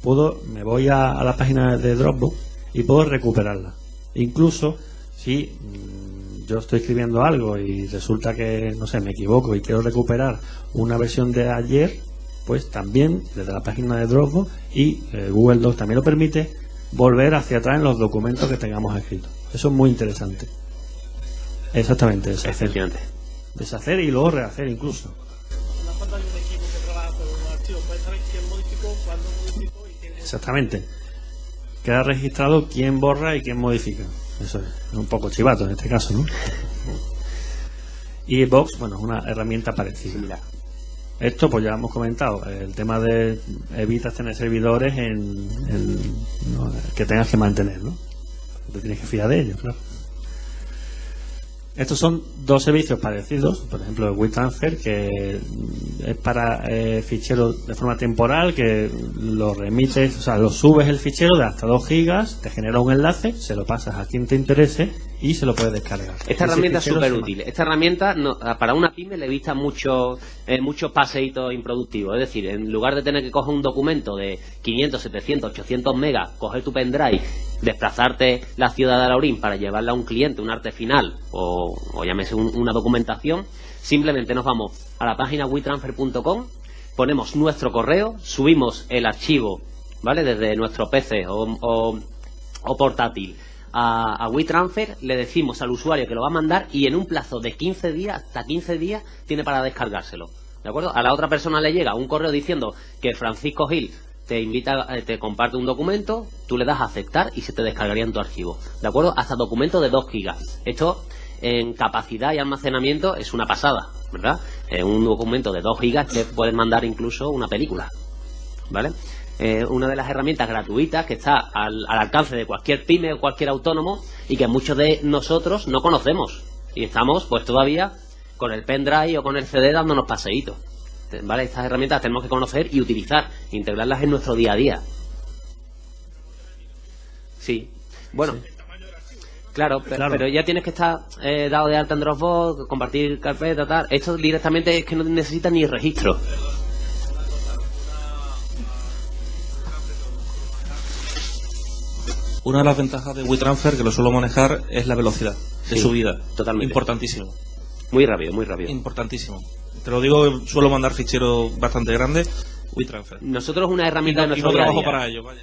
puedo, me voy a, a la página de Dropbox y puedo recuperarla. Incluso si mm, yo estoy escribiendo algo y resulta que, no sé, me equivoco y quiero recuperar una versión de ayer, pues también desde la página de Dropbox y eh, Google Docs también lo permite volver hacia atrás en los documentos que tengamos escritos. Eso es muy interesante. Exactamente, deshacer. Efectivamente. Deshacer y luego rehacer incluso. Exactamente. Queda registrado quién borra y quién modifica. Eso es, un poco chivato en este caso, ¿no? Y Box, bueno, es una herramienta parecida. Similar. Esto, pues ya hemos comentado, el tema de evitas tener servidores en, en- no, que tengas que mantener, ¿no? Te tienes que fiar de ellos, claro. Estos son dos servicios parecidos, por ejemplo el WeTransfer, que es para eh, ficheros de forma temporal, que lo remites, o sea, lo subes el fichero de hasta 2 gigas, te genera un enlace, se lo pasas a quien te interese y se lo puedes descargar. Esta Ese herramienta es súper útil. Esta herramienta no- para una pyme le evita muchos eh, muchos paseitos improductivos. Es decir, en lugar de tener que coger un documento de 500, 700, 800 megas, coger tu pendrive, desplazarte la ciudad de Alaurín para llevarla a un cliente, un arte final o, o llámese un- una documentación, simplemente nos vamos a la página WeTransfer.com, ponemos nuestro correo, subimos el archivo, ¿vale? Desde nuestro PC o, o- o portátil a, a WeTransfer, le decimos al usuario que lo va a mandar y en un plazo de 15 días, hasta 15 días, tiene para descargárselo. ¿De acuerdo? A la otra persona le llega un correo diciendo que Francisco Gil te invita, eh, te comparte un documento, tú le das a aceptar y se te descargaría en tu archivo. ¿De acuerdo? Hasta documento de 2 gigas. Esto en capacidad y almacenamiento es una pasada, ¿verdad? En un documento de 2 gigas te puedes mandar incluso una película. ¿vale? Eh, una de las herramientas gratuitas que está al, al alcance de cualquier pyme o cualquier autónomo y que muchos de nosotros no conocemos. Y estamos pues todavía con el pendrive o con el CD dándonos paseitos. ¿Vale? Estas herramientas tenemos que conocer y utilizar, integrarlas en nuestro día a día. Sí. Bueno. Claro, pero ya tienes que estar eh, dado de alta en Dropbox, compartir carpeta, tal. Esto directamente es que no necesita ni registro. Una de las ventajas de WeTransfer, que lo suelo manejar, es la velocidad de subida. Totalmente. Importantísimo. Muy rápido, muy rápido. Importantísimo. Te lo digo, suelo mandar ficheros bastante grandes. WeTransfer. Nosotros una herramienta y no, de y no trabajo para ello, vaya.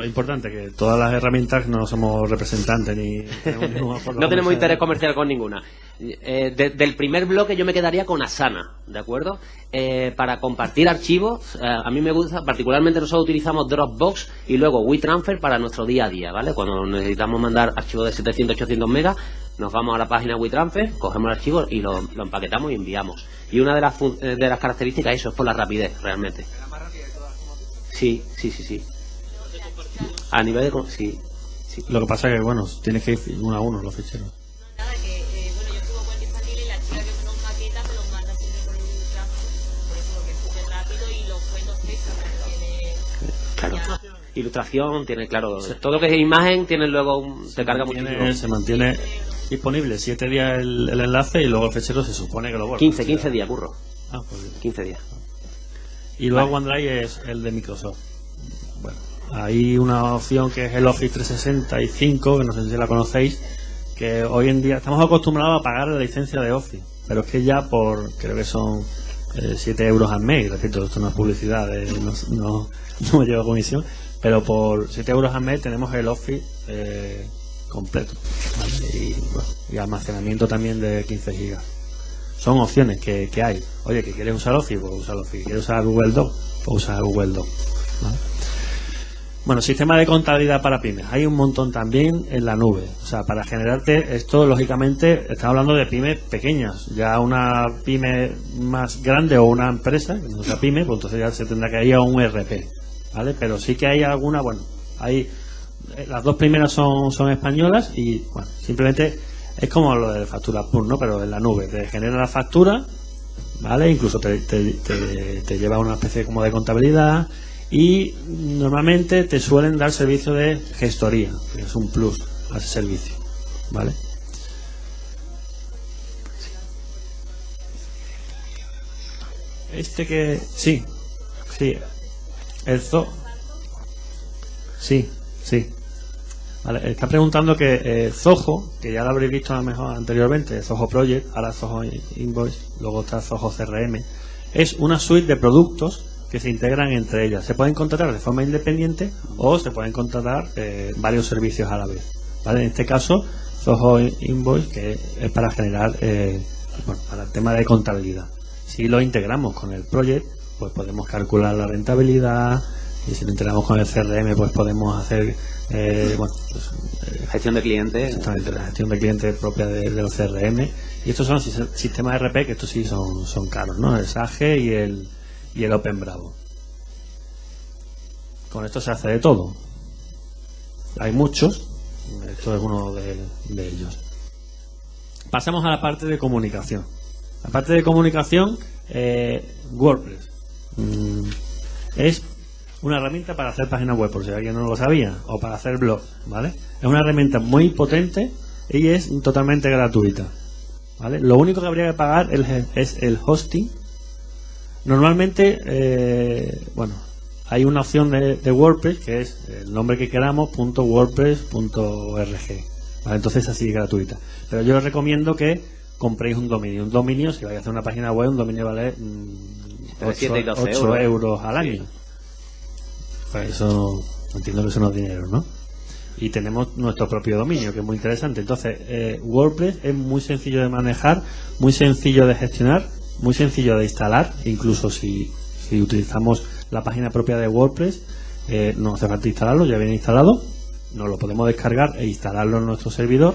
Es importante que todas las herramientas no somos representantes ni no tenemos interés comercial con ninguna. Eh, del primer bloque yo me quedaría con Asana, ¿de acuerdo? Eh, para compartir archivos, eh, a mí me gusta, particularmente nosotros utilizamos Dropbox y luego WeTransfer para nuestro día a día, ¿vale? Cuando necesitamos mandar archivos de 700, 800 megas, nos vamos a la página WeTransfer, cogemos el archivo y lo, empaquetamos y enviamos. Y una de las, de las características eso es por la rapidez, realmente. Sí, sí, sí, sí. A nivel de... Sí, sí. Lo que pasa es que, bueno, tienes que ir uno a uno los ficheros. Nada, que, eh, bueno, yo estuve cuenta infantil y la chica que nos maqueta me los manda siempre por el tráfico. Por eso lo que es súper rápido y los cuentos textos tiene... Claro. Ilustración, tiene, claro, todo lo que es imagen tiene luego, un, se, carga muchísimo. Se mantiene disponible 7 días el, el, enlace y luego el fichero se supone que lo borra. 15, 15 días, burro. Ah, pues 15 días. Y luego vale. OneDrive es el de Microsoft. Bueno, hay una opción que es el Office 365, que no sé si la conocéis, que hoy en día estamos acostumbrados a pagar la licencia de Office, pero es que ya por, creo que son eh, 7 euros al mes, repito, esto no es publicidad, eh, no, no, no, me lleva comisión, pero por 7 euros al mes tenemos el Office eh, completo y, almacenamiento también de 15 gigas. Son opciones que, hay. Oye, que quieres usar Office, pues usar Office. ¿Quieres usar Google Doc? Pues usar Google Doc. ¿vale? Bueno, sistema de contabilidad para pymes. Hay un montón también en la nube. O sea, para generarte esto, lógicamente, estamos hablando de pymes pequeñas. Ya una pyme más grande o una empresa, que no sea pyme, pues entonces ya se tendrá que ir a un ERP. ¿Vale? Pero sí que hay alguna, bueno, hay. Las dos primeras son, son españolas y, bueno, simplemente es como lo de factura PUR, ¿no? Pero en la nube. Te genera la factura, ¿vale? Incluso te, te, te, te lleva una especie como de contabilidad y normalmente te suelen dar servicio de gestoría, que es un plus a ese servicio, ¿vale? Este que sí, sí, el zo, sí, sí. Vale, está preguntando que eh, Zoho, que ya lo habréis visto a lo mejor anteriormente, Zoho Project, ahora Zoho Invoice, luego está Zoho CRM, es una suite de productos que se integran entre ellas. Se pueden contratar de forma independiente o se pueden contratar eh, varios servicios a la vez. En este caso, Zoho Invoice, que es para generar, eh, bueno, para el tema de contabilidad. Si lo integramos con el project, pues podemos calcular la rentabilidad. Y si lo integramos con el CRM, pues podemos hacer eh, bueno, pues, gestión de clientes. Exactamente, la gestión de clientes propia de, de los CRM. Y estos son sistemas RP que estos sí son, son caros, ¿no? El SAGE y el, y el Open Bravo. Con esto se hace de todo. Hay muchos, esto es uno de, de ellos. Pasamos a la parte de comunicación. La parte de comunicación, eh, WordPress. Mm, es una herramienta para hacer páginas web, por si alguien no lo sabía, o para hacer blogs, ¿vale? Es una herramienta muy potente y es totalmente gratuita, ¿vale? Lo único que habría que pagar es el hosting Normalmente, eh, bueno, hay una opción de, de, WordPress que es el nombre que queramos, punto .wordpress.org. ¿vale? Entonces así es gratuita. Pero yo os recomiendo que compréis un dominio. Un dominio, si vais a hacer una página web, un dominio vale mm, 8, 8 euros. euros. al año. Sí. Pues eso, entiendo que eso no es dinero, ¿no? Y tenemos nuestro propio dominio, que es muy interesante. Entonces, eh, WordPress es muy sencillo de manejar, muy sencillo de gestionar muy sencillo de instalar, incluso si, si utilizamos la página propia de WordPress, eh, no hace falta instalarlo, ya viene instalado, nos lo podemos descargar e instalarlo en nuestro servidor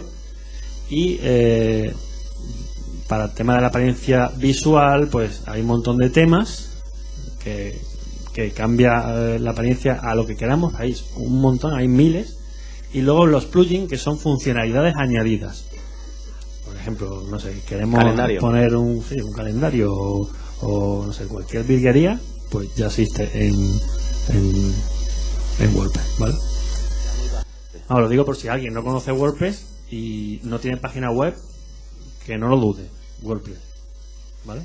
y eh, para el tema de la apariencia visual, pues hay un montón de temas que, que cambia eh, la apariencia a lo que queramos, hay un montón, hay miles Y luego los plugins, que son funcionalidades añadidas. Por ejemplo, no sé, queremos Calendario. poner un, sí, un calendario o, o, no sé, cualquier virguería, pues ya existe en, en, en WordPress, ¿vale? Ahora lo digo por si alguien no conoce WordPress y no tiene página web, que no lo dude, WordPress, ¿vale?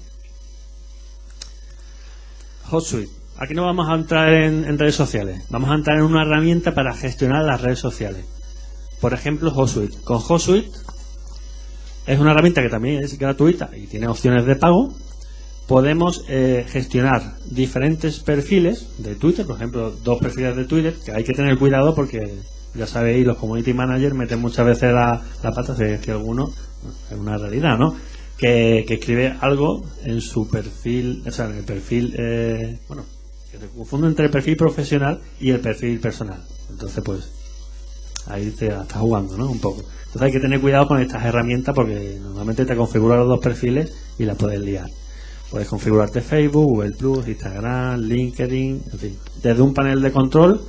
HotSuite. Aquí no vamos a entrar en, redes sociales, vamos a entrar en una herramienta para gestionar las redes sociales. Por ejemplo, HotSuite. Con HotSuite es una herramienta que también es gratuita y tiene opciones de pago. Podemos eh, gestionar diferentes perfiles de Twitter, por ejemplo, dos perfiles de Twitter, que hay que tener cuidado porque ya sabéis, los community managers meten muchas veces la, la pata, si es que alguno, es una realidad, ¿no? Que, que escribe algo en su perfil, o sea, en el perfil, eh, bueno, que se confunde entre el perfil profesional y el perfil personal. Entonces, pues, ahí te estás jugando, ¿no? Un poco. Entonces hay que tener cuidado con estas herramientas porque normalmente te configuran los dos perfiles y la puedes liar. Puedes configurarte Facebook, Google Plus, Instagram, LinkedIn, en fin. Desde un panel de control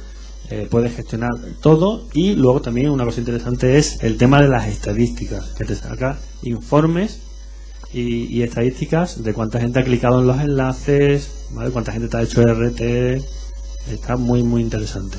eh, puedes gestionar todo y luego también una cosa interesante es el tema de las estadísticas, que te saca informes y, y estadísticas de cuánta gente ha clicado en los enlaces, cuánta gente te ha hecho RT. Está muy, muy interesante.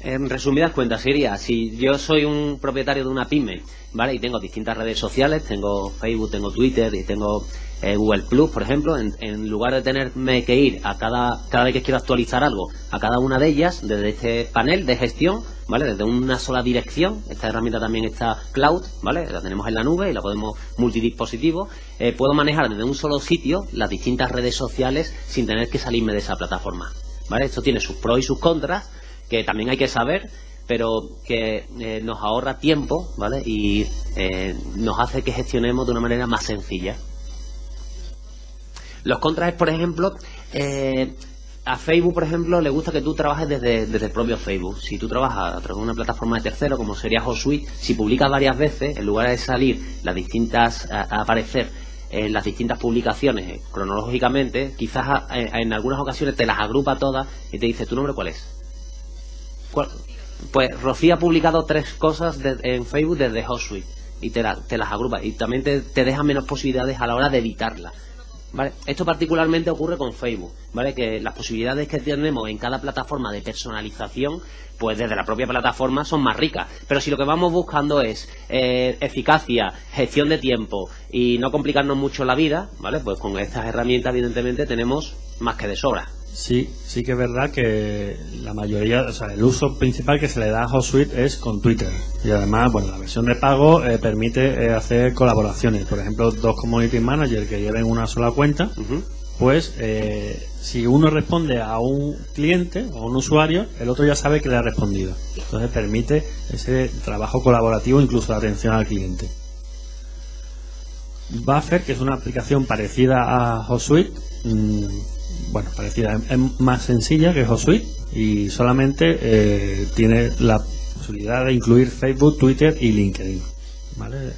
En resumidas cuentas, sería, si yo soy un propietario de una pyme, ¿vale? Y tengo distintas redes sociales, tengo Facebook, tengo Twitter y tengo eh, Google Plus, por ejemplo, en, en lugar de tenerme que ir a cada, cada vez que quiero actualizar algo, a cada una de ellas, desde este panel de gestión, ¿vale? Desde una sola dirección, esta herramienta también está cloud, ¿vale? La tenemos en la nube y la podemos multidispositivo, eh, puedo manejar desde un solo sitio las distintas redes sociales sin tener que salirme de esa plataforma, ¿vale? Esto tiene sus pros y sus contras, que también hay que saber, pero que eh, nos ahorra tiempo, ¿vale? Y eh, nos hace que gestionemos de una manera más sencilla. Los contras es, por ejemplo, eh, a Facebook, por ejemplo, le gusta que tú trabajes desde, desde el propio Facebook. Si tú trabajas a través de una plataforma de tercero, como sería HotSuite, si publicas varias veces, en lugar de salir las distintas, a, aparecer en las distintas publicaciones cronológicamente, quizás a- en algunas ocasiones te las agrupa todas y te dice, ¿tu nombre cuál es? ¿Cuál? Pues Rocío ha publicado tres cosas de- en Facebook desde HotSuite y te, te las agrupa y también te, te deja menos posibilidades a la hora de editarlas. ¿Vale? Esto particularmente ocurre con Facebook, ¿vale? Que las posibilidades que tenemos en cada plataforma de personalización, pues desde la propia plataforma son más ricas. Pero si lo que vamos buscando es eh, eficacia, gestión de tiempo y no complicarnos mucho la vida, ¿vale? Pues con estas herramientas, evidentemente, tenemos más que de sobra. Sí, sí que es verdad que la mayoría, o sea, el uso principal que se le da a HotSuite es con Twitter. Y además, bueno, la versión de pago eh, permite eh, hacer colaboraciones. Por ejemplo, dos community managers que lleven una sola cuenta, pues eh, si uno responde a un cliente o a un usuario, el otro ya sabe que le ha respondido. Entonces permite ese trabajo colaborativo, incluso la atención al cliente. Buffer, que es una aplicación parecida a HotSuite, mm, bueno, parecida, es más sencilla que HotSuite y solamente eh, tiene la posibilidad de incluir Facebook, Twitter y LinkedIn. ¿Vale?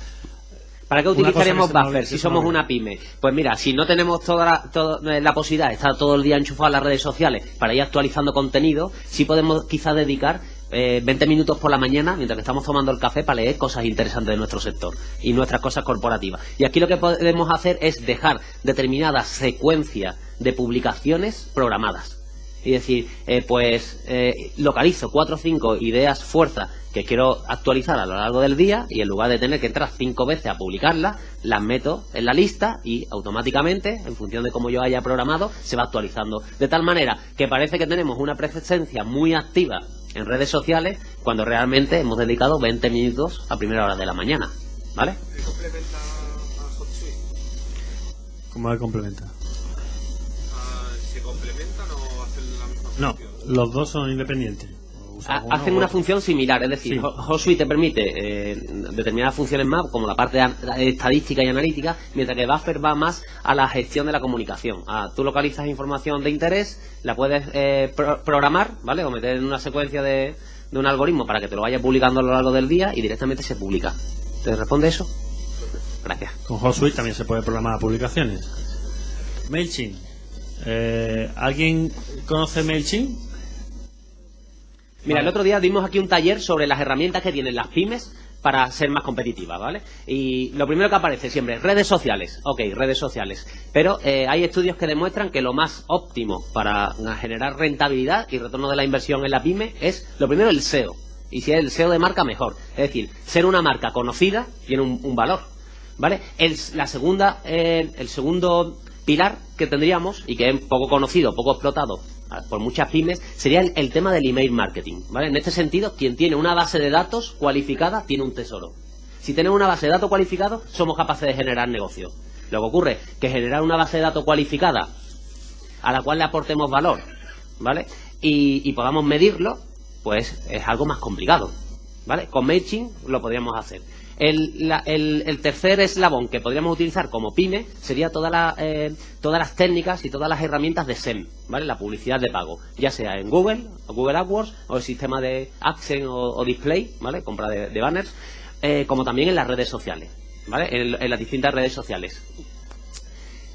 ¿Para qué me Buffer si somos una pyme? Pues mira, si no tenemos toda la, toda eh, la posibilidad de estar todo el día enchufado a las redes sociales para ir actualizando contenido, sí podemos quizás dedicar eh, 20 minutos por la mañana, mientras que estamos tomando el café, para leer cosas interesantes de nuestro sector y nuestras cosas corporativas. Y aquí lo que podemos hacer es dejar determinadas secuencias de publicaciones programadas. Y decir, eh, pues eh, localizo cuatro o cinco ideas fuerzas que quiero actualizar a lo largo del día y en lugar de tener que entrar cinco veces a publicarlas, las meto en la lista y automáticamente, en función de cómo yo haya programado, se va actualizando. De tal manera que parece que tenemos una presencia muy activa en redes sociales cuando realmente hemos dedicado 20 minutos a primera hora de la mañana. ¿Vale? ¿Cómo le complementa? Ah, ¿Se complementan o hacen la misma No, los dos son independientes. Uno hacen una función similar, es decir, Sí. Ho- HotSuite te permite eh, determinadas funciones más, como la parte an- estadística y analítica, mientras que Buffer va más a la gestión de la comunicación. Ah, tú localizas información de interés, la puedes eh, pro- programar, ¿vale? O meter en una secuencia de, de un algoritmo para que te lo vaya publicando a lo largo del día y directamente se publica. ¿Te responde eso? Gracias. Con HotSuite también se puede programar publicaciones. MailChimp. Eh, ¿Alguien conoce MailChimp? Mira, el otro día dimos aquí un taller sobre las herramientas que tienen las pymes para ser más competitivas, ¿vale? Y lo primero que aparece siempre, redes sociales. Ok, redes sociales. Pero eh, hay estudios que demuestran que lo más óptimo para generar rentabilidad y retorno de la inversión en la pyme es, lo primero, el SEO. Y si es el SEO de marca, mejor. Es decir, ser una marca conocida tiene un, valor, ¿vale? El, la segunda, eh, el segundo pilar que tendríamos, y que es poco conocido, poco explotado por muchas pymes, sería el, tema del email marketing. ¿vale? En este sentido, quien tiene una base de datos cualificada tiene un tesoro. Si tenemos una base de datos cualificada, somos capaces de generar negocio. Lo que ocurre que generar una base de datos cualificada a la cual le aportemos valor, ¿vale? Y, y podamos medirlo, pues es algo más complicado, ¿vale? Con MailChimp lo podríamos hacer. El, tercer eslabón que podríamos utilizar como pyme sería eh, todas las técnicas y todas las herramientas de SEM. La publicidad de pago, ya sea en Google, Google AdWords, o el sistema de AdSense o, Display, ¿vale? Compra de, banners, eh, como también en las redes sociales, ¿vale? En las distintas redes sociales.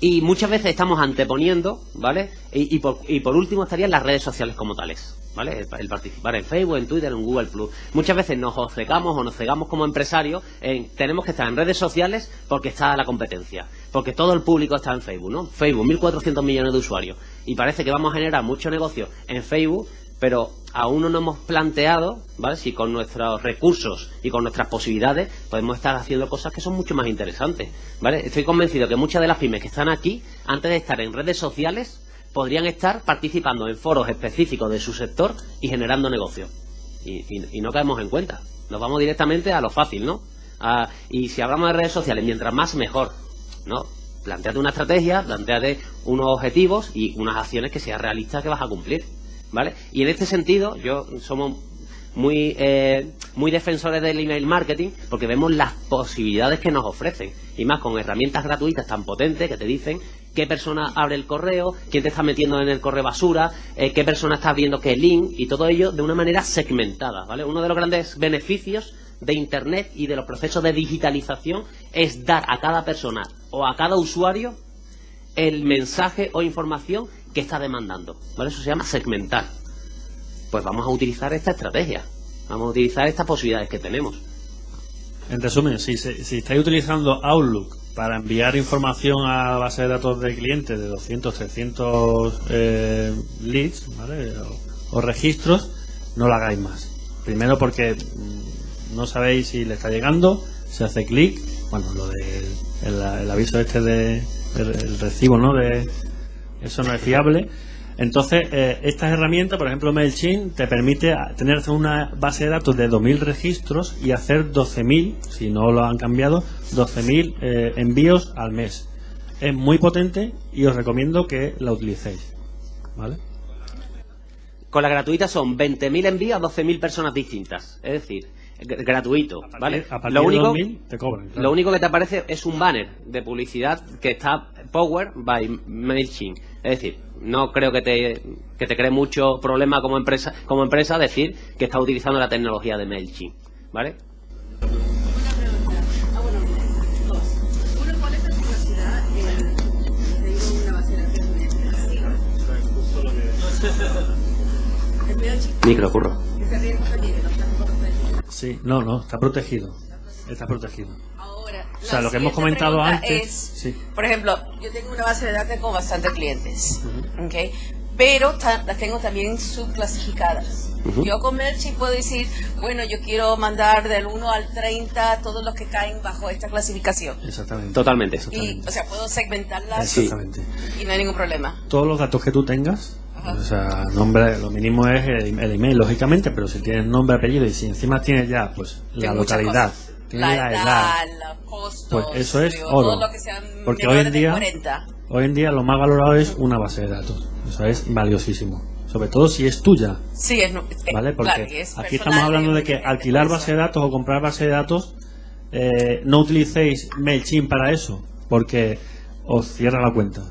Y muchas veces estamos anteponiendo, ¿vale? Y, por, y por último estarían las redes sociales como tales, ¿vale? El, participar en Facebook, en Twitter, en Google Plus. Muchas veces nos obcecamos o nos cegamos como empresarios en tenemos que estar en redes sociales porque está la competencia, porque todo el público está en Facebook, ¿no? Facebook, 1.400 millones de usuarios. Y parece que vamos a generar mucho negocio en Facebook pero aún no nos hemos planteado, ¿vale? Si con nuestros recursos y con nuestras posibilidades podemos estar haciendo cosas que son mucho más interesantes, ¿vale? Estoy convencido que muchas de las pymes que están aquí, antes de estar en redes sociales, podrían estar participando en foros específicos de su sector y generando negocio. Y, no caemos en cuenta. Nos vamos directamente a lo fácil, ¿no? y si hablamos de redes sociales, mientras más mejor, ¿no? Planteate una estrategia, planteate unos objetivos y unas acciones que sean realistas que vas a cumplir. ¿Vale? Y en este sentido, yo somos muy, eh, muy defensores del email marketing porque vemos las posibilidades que nos ofrecen. Y más con herramientas gratuitas tan potentes que te dicen qué persona abre el correo, quién te está metiendo en el correo basura, eh, qué persona está viendo qué link y todo ello de una manera segmentada, ¿vale? Uno de los grandes beneficios de Internet y de los procesos de digitalización es dar a cada persona o a cada usuario el mensaje o información que está demandando. ¿vale? Eso se llama segmentar. Pues vamos a utilizar esta estrategia. Vamos a utilizar estas posibilidades que tenemos. En resumen, si, si estáis utilizando Outlook para enviar información a base de datos de clientes de 200, 300 eh, leads ¿vale? o, registros, no lo hagáis más. Primero porque mm, no sabéis si le está llegando, se hace clic, bueno, lo de el, aviso este de el recibo, ¿no? De, eso no es fiable. Entonces, eh, estas herramientas, por ejemplo, MailChimp, te permite tener una base de datos de 2.000 registros y hacer 12.000, si no lo han cambiado, 12.000 eh, envíos al mes. Es muy potente y os recomiendo que la utilicéis. ¿Vale? Con la gratuita son 20.000 envíos a 12.000 personas distintas. Es decir, gratuito, ¿vale? lo único, te cobran, lo único que te aparece es un banner de publicidad que está Power by MailChimp. Es decir, no creo que te, que te cree mucho problema como empresa, como empresa decir que está utilizando la tecnología de MailChimp, ¿vale? Micro, curro. Sí, no, no, está protegido. Está protegido. O sea, lo que hemos comentado antes. Por ejemplo, yo tengo una base de datos con bastantes clientes, pero las tengo también subclasificadas. Yo con MailChimp puedo decir, bueno, yo quiero mandar del 1 al 30 todos los que caen bajo esta clasificación. Exactamente. Totalmente. Y, o sea, puedo segmentarlas y no hay ningún problema. Todos los datos que tú tengas o sea, nombre, lo mínimo es el, email, lógicamente, pero si tienes nombre, apellido y si encima tienes ya, pues, la localidad, la, edad, los costos, pues eso es oro. Porque hoy en día, hoy en día lo más valorado es una base de datos. Eso es valiosísimo. Sobre todo si es tuya. Sí, es, ¿Vale? Porque aquí estamos hablando de que alquilar base de datos o comprar base de datos, eh, no utilicéis MailChimp para eso, porque os cierra la cuenta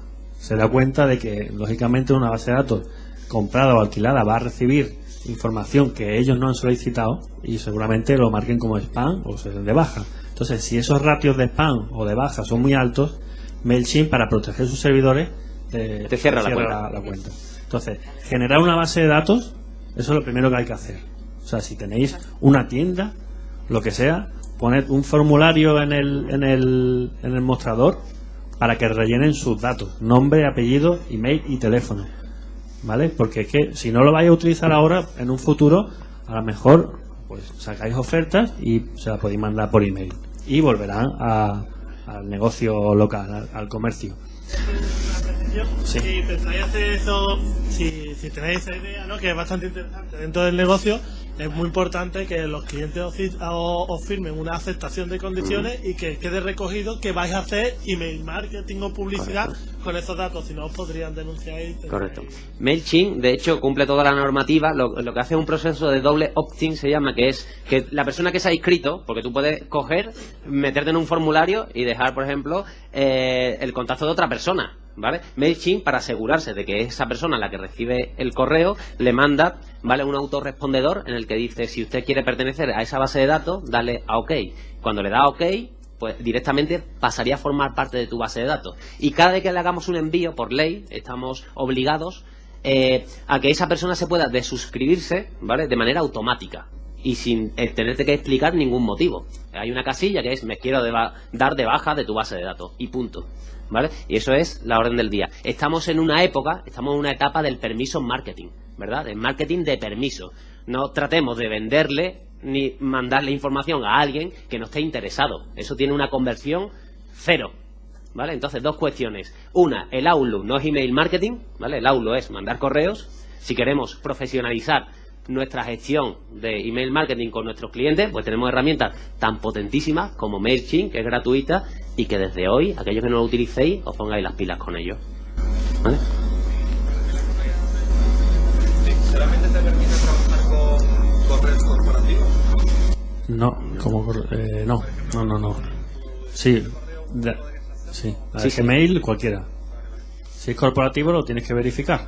se da cuenta de que, lógicamente, una base de datos comprada o alquilada va a recibir información que ellos no han solicitado y seguramente lo marquen como spam o se den de baja. Entonces, si esos ratios de spam o de baja son muy altos, MailChimp, para proteger sus servidores, te, cierra, la, cuenta. Entonces, generar una base de datos Eso es lo primero que hay que hacer. O sea, si tenéis una tienda, lo que sea, poned un formulario en el, en el, en el mostrador para que rellenen sus datos, nombre, apellido, email y teléfono. ¿Vale? Porque es que si no lo vais a utilizar ahora, en un futuro, a lo mejor pues sacáis ofertas y se las podéis mandar por email. Y volverán a- al negocio local, al, al comercio. Sí. Si pensáis hacer eso, si, si tenéis esa idea, ¿no? que es bastante interesante dentro del negocio, es muy importante que los clientes os, fi- os- os firmen una aceptación de condiciones y que quede recogido que vais a hacer email marketing o publicidad con esos datos, si no os podrían denunciar. y Correcto. MailChimp, de hecho, cumple toda la normativa. Lo, lo que hace es un proceso de doble opt-in, se llama, que es que la persona que se ha inscrito, porque tú puedes coger, meterte en un formulario y dejar, por ejemplo, eh, el contacto de otra persona. ¿Vale? MailChimp, para asegurarse de que esa persona, la que recibe el correo, le manda ¿vale? un autorrespondedor en el que dice si usted quiere pertenecer a esa base de datos, dale a OK. Cuando le da a OK, pues directamente pasaría a formar parte de tu base de datos. Y cada vez que le hagamos un envío, por ley, estamos obligados eh, a que esa persona se pueda desuscribirse, ¿vale? De manera automática y sin eh, tenerte que explicar ningún motivo. Hay una casilla que es me quiero dar de baja de tu base de datos y punto. ¿Vale? Y eso es la orden del día. Estamos en una época, estamos en una etapa del permiso marketing, ¿verdad? El marketing de permiso. No tratemos de venderle ni mandarle información a alguien que no esté interesado. Eso tiene una conversión cero. ¿Vale? Entonces, dos cuestiones. Una, el Outlook no es email marketing, ¿vale? El Outlook es mandar correos. Si queremos profesionalizar nuestra gestión de email marketing con nuestros clientes, pues tenemos herramientas tan potentísimas como MailChimp, que es gratuita, y que desde hoy, aquellos que no lo utilicéis, os pongáis las pilas con ello. ¿Vale? ¿Solamente te permite trabajar con correos corporativos? No, como eh, no, no, no, no. Sí, de- sí, la de Sí, sí. Gmail cualquiera. Si es corporativo lo tienes que verificar.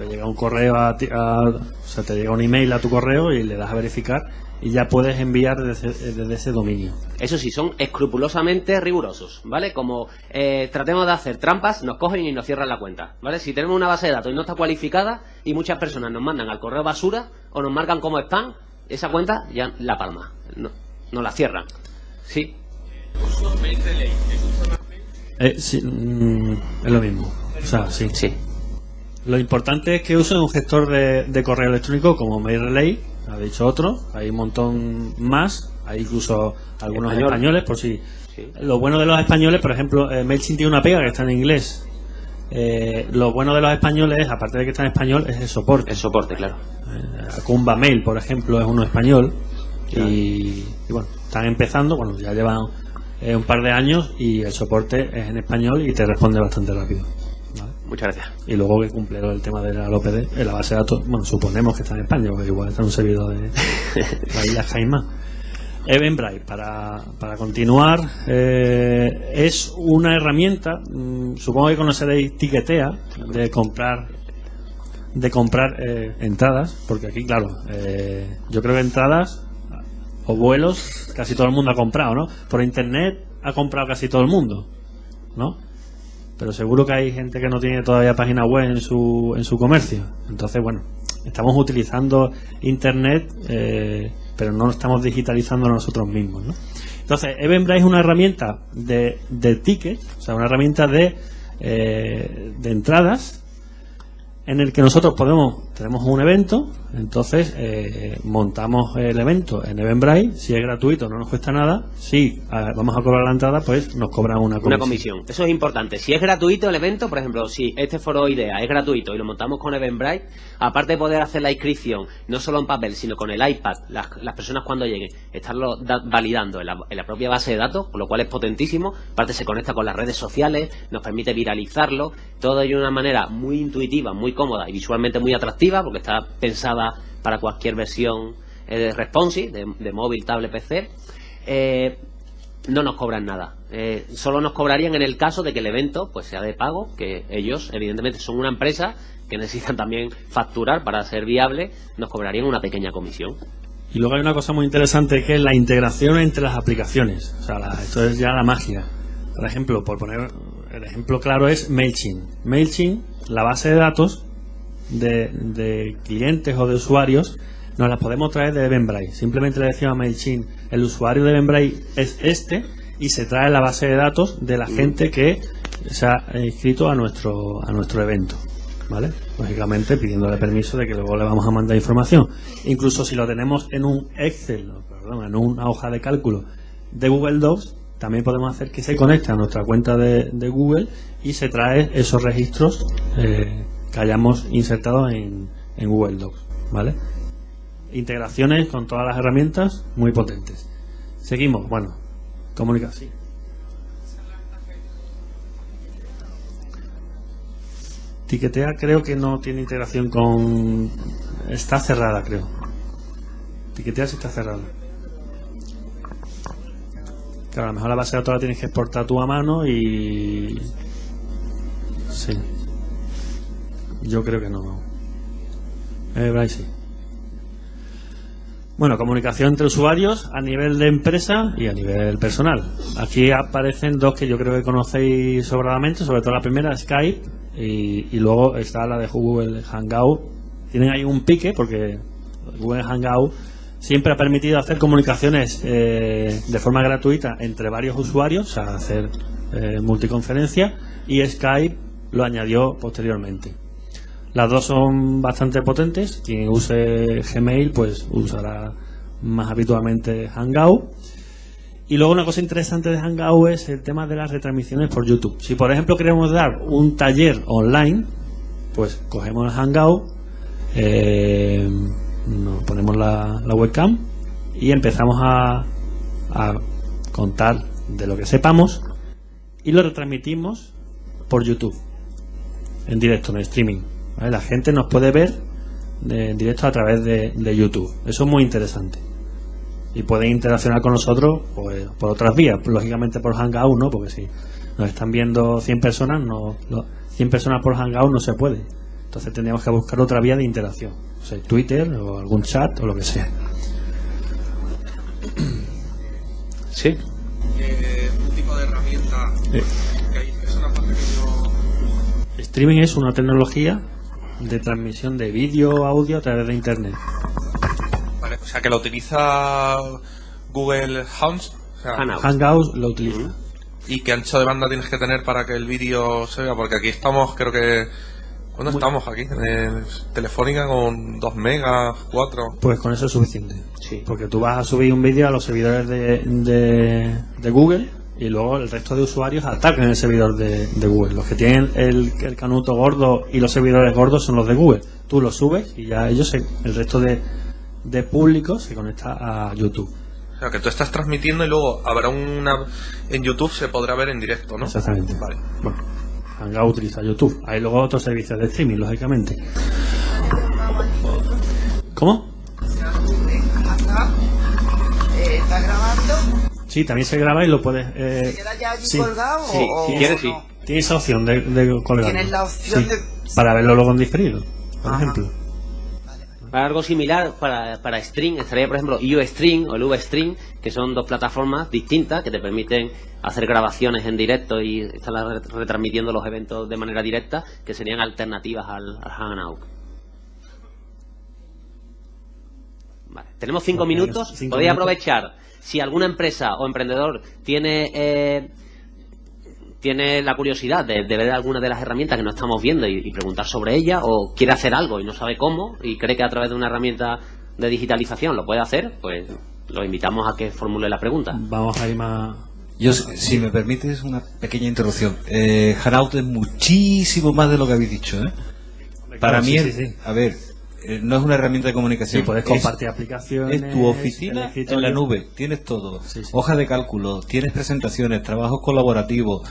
Te llega un correo a, ti- a- o sea, te llega un email a tu correo y le das a verificar y ya puedes enviar desde, desde ese dominio. Eso sí, son escrupulosamente rigurosos, ¿vale? Como eh, tratemos de hacer trampas, nos cogen y nos cierran la cuenta, ¿vale? Si tenemos una base de datos y no está cualificada y muchas personas nos mandan al correo basura o nos marcan como spam, esa cuenta ya la palma, no, no la cierran. Sí, Eh, sí, mm, es lo mismo. O sea, sí. sí. Lo importante es que usen un gestor de, de correo electrónico como MailRelay, ha dicho otro, hay un montón más, hay incluso algunos Español. españoles, por si. Sí. Lo bueno de los españoles, por ejemplo, eh, MailChimp tiene una pega que está en inglés. Eh, lo bueno de los españoles, aparte de que está en español, es el soporte. El soporte, claro. Eh, Acumba Mail, por ejemplo, es uno español. Y, y bueno, están empezando, bueno, ya llevan eh, un par de años y el soporte es en español y te responde bastante rápido. Muchas gracias. Y luego que cumple el tema de la LOPD, en la base de datos, bueno, suponemos que está en España, porque igual está en un servidor de la isla Caimán. Eventbrite, para, para continuar, eh, es una herramienta, mm, supongo que conoceréis Tiquetea, de comprar de comprar eh, entradas, porque aquí, claro, eh, yo creo que entradas o vuelos casi todo el mundo ha comprado, ¿no? Por internet ha comprado casi todo el mundo, ¿no? Pero seguro que hay gente que no tiene todavía página web en su, en su comercio. Entonces, bueno, estamos utilizando Internet, eh, pero no estamos digitalizando nosotros mismos. ¿no? Entonces, Eventbrite es una herramienta de, de tickets, o sea, una herramienta de, eh, de entradas en el que nosotros podemos, tenemos un evento, entonces eh, montamos el evento en Eventbrite, si es gratuito no nos cuesta nada, si vamos a cobrar la entrada, pues nos cobran una comisión. Una comisión. Eso es importante. Si es gratuito el evento, por ejemplo, si este foro idea es gratuito y lo montamos con Eventbrite, aparte de poder hacer la inscripción, no solo en papel, sino con el iPad, las, las personas cuando lleguen, estarlo da- validando en la, en la propia base de datos, con lo cual es potentísimo. Aparte se conecta con las redes sociales, nos permite viralizarlo, todo de una manera muy intuitiva, muy cómoda y visualmente muy atractiva, porque está pensada para cualquier versión eh, responsive, de, de móvil, tablet, PC. Eh, no nos cobran nada. Eh, solo nos cobrarían en el caso de que el evento pues sea de pago, que ellos evidentemente son una empresa que necesitan también facturar para ser viable, nos cobrarían una pequeña comisión. Y luego hay una cosa muy interesante que es la integración entre las aplicaciones. O sea, la- esto es ya la magia. Por ejemplo, por poner el ejemplo claro es MailChimp. MailChimp, la base de datos, de, de clientes o de usuarios, nos las podemos traer de Eventbrite. Simplemente le decimos a MailChimp, el usuario de Eventbrite es este y se trae la base de datos de la gente que se ha inscrito a nuestro, a nuestro evento. ¿Vale? Lógicamente pidiéndole permiso de que luego le vamos a mandar información. Incluso si lo tenemos en un Excel, perdón, en una hoja de cálculo de Google Docs, también podemos hacer que se conecte a nuestra cuenta de, de Google y se trae esos registros eh, que hayamos insertado en, en Google Docs. ¿Vale? Integraciones con todas las herramientas muy potentes. Seguimos, bueno, comunicación. Tiquetea creo que no tiene integración con... Está cerrada, creo. Tiquetea sí está cerrada. Claro, a lo mejor la base de datos la tienes que exportar tú a mano y... Sí. Yo creo que no. Eh, Bryce, sí. Bueno, comunicación entre usuarios a nivel de empresa y a nivel personal. Aquí aparecen dos que yo creo que conocéis sobradamente, sobre todo la primera, Skype, y, y luego está la de Google Hangout. Tienen ahí un pique porque Google Hangout siempre ha permitido hacer comunicaciones eh, de forma gratuita entre varios usuarios, o sea, hacer eh, multiconferencia, y Skype lo añadió posteriormente. Las dos son bastante potentes. Quien use Gmail, pues usará más habitualmente Hangout. Y luego una cosa interesante de Hangout es el tema de las retransmisiones por YouTube. Si por ejemplo queremos dar un taller online, pues cogemos Hangout, eh, nos ponemos la, la webcam y empezamos a, a contar de lo que sepamos y lo retransmitimos por YouTube en directo, en streaming. La gente nos puede ver de- en directo a través de, de YouTube. Eso es muy interesante. Y pueden interaccionar con nosotros pues, por otras vías. Lógicamente por Hangout, ¿no? Porque si nos están viendo 100 personas, no- 100 personas por Hangout no se puede. Entonces tendríamos que buscar otra vía de interacción. O sea, Twitter o algún chat o lo que sea. Sí. Eh, un tipo de herramienta Eh. que hay, es una parte que yo Streaming es una tecnología de transmisión de vídeo, audio a través de Internet. Vale, o sea, que lo utiliza Google Hounds. O sea, Hangout. Hangout lo utiliza. ¿Y qué ancho de banda tienes que tener para que el vídeo se vea? Porque aquí estamos, creo que... ¿Cuándo estamos aquí? Telefónica con 2 megas, 4... Pues con eso es suficiente. Sí. Porque tú vas a subir un vídeo a los servidores de, de, de Google y luego el resto de usuarios atacan el servidor de, de Google. Los que tienen el, el canuto gordo y los servidores gordos son los de Google. Tú los subes y ya ellos, se- el resto de, de público se conecta a YouTube. O sea, que tú estás transmitiendo y luego habrá una... En YouTube se podrá ver en directo, ¿no? Exactamente. Vale. Bueno, Hangout utiliza YouTube. Hay luego otros servicios de streaming, lógicamente. ¿Cómo? ¿Está grabando? Sí, también se graba y lo puedes... eh, ¿Queda ya allí sí. colgado? Sí, o, si o quieres, sí. Tienes opción de, de colgarlo. Tienes la opción Sí, de- Para verlo luego en diferido, por Ajá. ejemplo. Para algo similar, para, para Stream, estaría por ejemplo UStream o el VStream, que son dos plataformas distintas que te permiten hacer grabaciones en directo y estar re- retransmitiendo los eventos de manera directa, que serían alternativas al, al Hangout. Vale. Tenemos cinco minutos. cinco Podéis minutos. aprovechar, si alguna empresa o emprendedor tiene... eh, tiene la curiosidad de, de ver alguna de las herramientas que no estamos viendo y, y preguntar sobre ella o quiere hacer algo y no sabe cómo y cree que a través de una herramienta de digitalización lo puede hacer, pues lo invitamos a que formule la pregunta. Vamos a ir más... Yo, si me permites, una pequeña interrupción. Eh, Hangout es muchísimo más de lo que habéis dicho. ¿eh? Para Sí, mí, sí, es- sí. a ver, eh, no es una herramienta de comunicación. Sí, puedes es- compartir aplicaciones. Es tu oficina en la nube, tienes todo. Sí, sí. Hoja de cálculo, tienes presentaciones, trabajos colaborativos,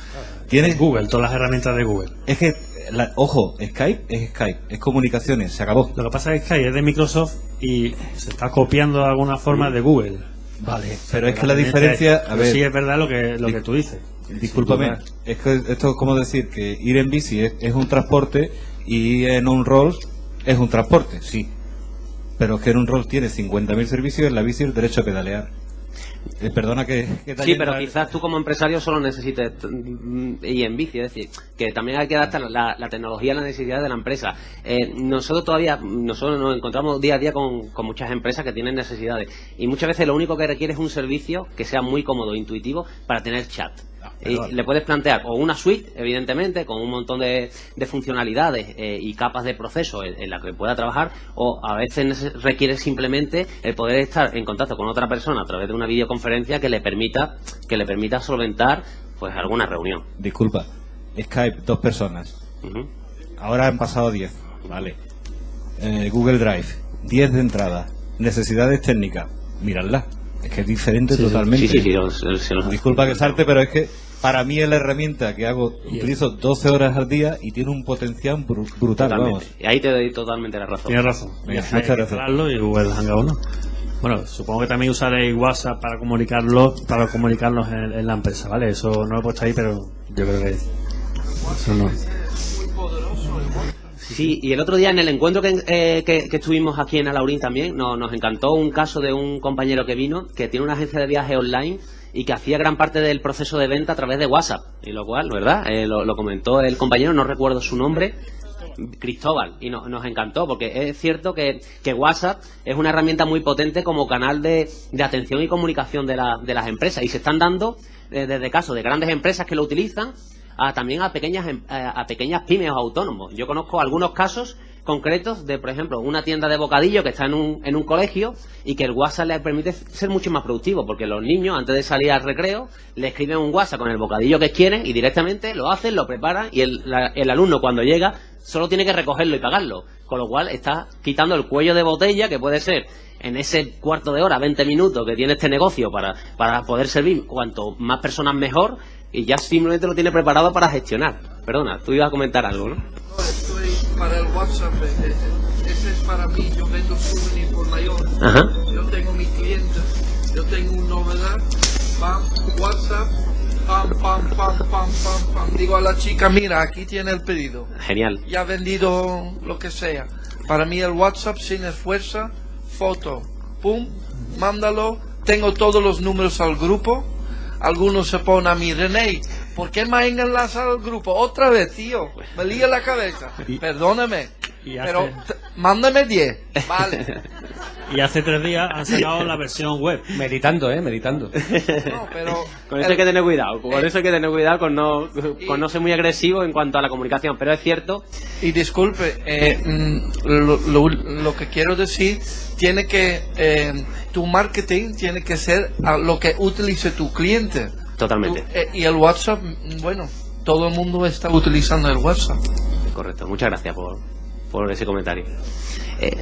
tienes Google, todas las herramientas de Google. Es que, la- ojo, Skype es Skype, es comunicaciones, se acabó. Lo que pasa es que Skype es de Microsoft y se está copiando de alguna forma de Google. Vale, pero es que la diferencia, a ver, sí es verdad lo que, lo que tú dices. discúlpame, es que esto es como decir que ir en bici es, es un transporte y en un Rolls es un transporte, sí. Pero es que en un Rolls tiene 50.000 servicios y en la bici el derecho a pedalear. Eh, perdona que, que te Sí, pero quizás tú como empresario solo necesites mm, ir en bici, es decir, que también hay que adaptar la, la tecnología a las necesidades de la empresa. Eh, nosotros todavía, nosotros nos encontramos día a día con, con muchas empresas que tienen necesidades y muchas veces lo único que requiere es un servicio que sea muy cómodo, intuitivo para tener chat. Y le puedes plantear o una suite, evidentemente, con un montón de, de funcionalidades eh, y capas de proceso en, en la que pueda trabajar, o a veces requiere simplemente el poder estar en contacto con otra persona a través de una videoconferencia que le permita que le permita solventar pues alguna reunión. Disculpa, Skype, dos personas. Ahora han pasado 10. Vale. Eh, Google Drive, 10 de entrada. Necesidades técnicas, miradla. Es que es diferente Sí, sí. totalmente. Sí, sí, sí, Disculpa que salte, pero es que para mí es la herramienta que hago, utilizo 12 horas al día y tiene un potencial bru- brutal, vamos. Y ahí te doy totalmente la razón. Tienes razón. Venga, Hay que instalarlo y Google Hangout no. Bueno, supongo que también usaréis WhatsApp para comunicarlo, para comunicarnos en, en la empresa, ¿vale? Eso no lo he puesto ahí, pero yo creo que eso no. Sí, y el otro día en el encuentro que, eh, que- que estuvimos aquí en Alaurín también, no- nos encantó un caso de un compañero que vino, que tiene una agencia de viaje online y que hacía gran parte del proceso de venta a través de WhatsApp. Y lo cual, ¿verdad? Eh, lo, comentó el compañero, no recuerdo su nombre, Cristóbal, y no- nos encantó, porque es cierto que, que WhatsApp es una herramienta muy potente como canal de, de atención y comunicación de, la- de las empresas, y se están dando eh, desde casos de grandes empresas que lo utilizan a, también a pequeñas em- a, a pequeñas pymes o autónomos. Yo conozco algunos casos concretos de, por ejemplo, una tienda de bocadillo que está en un, en un colegio y que el WhatsApp le permite ser mucho más productivo, porque los niños, antes de salir al recreo, le escriben un WhatsApp con el bocadillo que quieren y directamente lo hacen, lo preparan y el, la- el alumno cuando llega solo tiene que recogerlo y pagarlo. Con lo cual está quitando el cuello de botella que puede ser en ese cuarto de hora, 20 minutos que tiene este negocio para, para poder servir cuanto más personas mejor y ya simplemente lo tiene preparado para gestionar. Perdona, tú ibas a comentar algo, ¿no? Para el WhatsApp, eh, eh, ese es para mí, yo vendo souvenir por mayor. Ajá. Yo tengo mi cliente, yo tengo una novedad, pam, WhatsApp, pam, pam, pam, pam, pam, pam. Digo a la chica, mira, aquí tiene el pedido. Genial. Ya ha vendido lo que sea. Para mí el WhatsApp sin esfuerzo, foto, pum, mándalo. Tengo todos los números al grupo. Algunos se ponen a mí, René, ¿por qué me han enlazado al grupo? Otra vez, tío, me lía la cabeza. Perdóname, Y pero hace- mándame 10, vale. Y hace tres días han sacado la versión web. Meditando, ¿eh? Meditando. No, pero Con eso hay que tener cuidado, con eso hay que tener cuidado con no, con no ser muy agresivo en cuanto a la comunicación, pero es cierto Y disculpe, eh, mm, lo, lo- lo que quiero decir, tiene que, eh, tu marketing tiene que ser a lo que utilice tu cliente. Totalmente. Eh, y el WhatsApp, bueno, todo el mundo está utilizando el WhatsApp. Correcto, muchas gracias por, por ese comentario. Eh,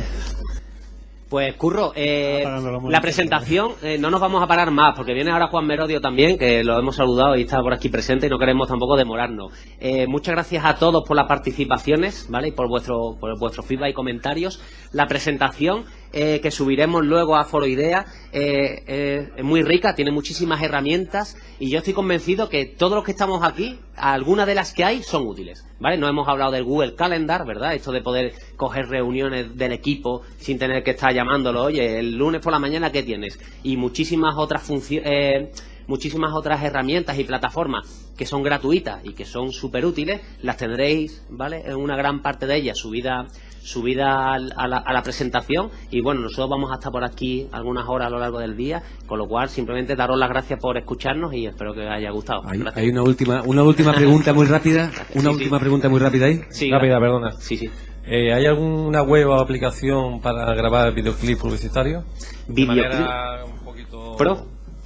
pues Curro, eh, la presentación eh, no nos vamos a parar más porque viene ahora Juan Merodio también, que lo hemos saludado y está por aquí presente y no queremos tampoco demorarnos. Eh, muchas gracias a todos por las participaciones, ¿vale? Y por vuestro, por vuestro feedback y comentarios. La presentación eh, que subiremos luego a Foro Idea eh, eh, es muy rica, tiene muchísimas herramientas y yo estoy convencido que todos los que estamos aquí, algunas de las que hay son útiles, ¿vale? No hemos hablado del Google Calendar, ¿verdad? Esto de poder coger reuniones del equipo sin tener que estar llamándolo, oye, el lunes por la mañana, ¿qué tienes? Y muchísimas otras funciones... muchísimas otras herramientas y plataformas que son gratuitas y que son súper útiles, las tendréis, ¿vale? En una gran parte de ellas subida, subida al- a la, a la presentación y bueno, nosotros vamos a estar por aquí algunas horas a lo largo del día, con lo cual simplemente daros las gracias por escucharnos y espero que os haya gustado. Hay, hay una última, una última pregunta muy rápida. Una última pregunta muy rápida ahí. Sí, Rápida, gracias. perdona. Sí, sí. Eh, ¿Hay alguna web o aplicación para grabar videoclip publicitario? De Videoclip. manera un poquito... Pro.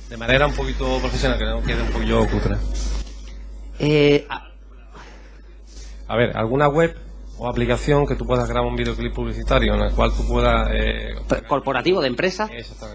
De manera un poquito profesional, que no quede un poquillo cutre. Eh, a- A ver, ¿alguna web o aplicación que tú puedas grabar un videoclip publicitario en la cual tú puedas... eh, corporativo de empresa.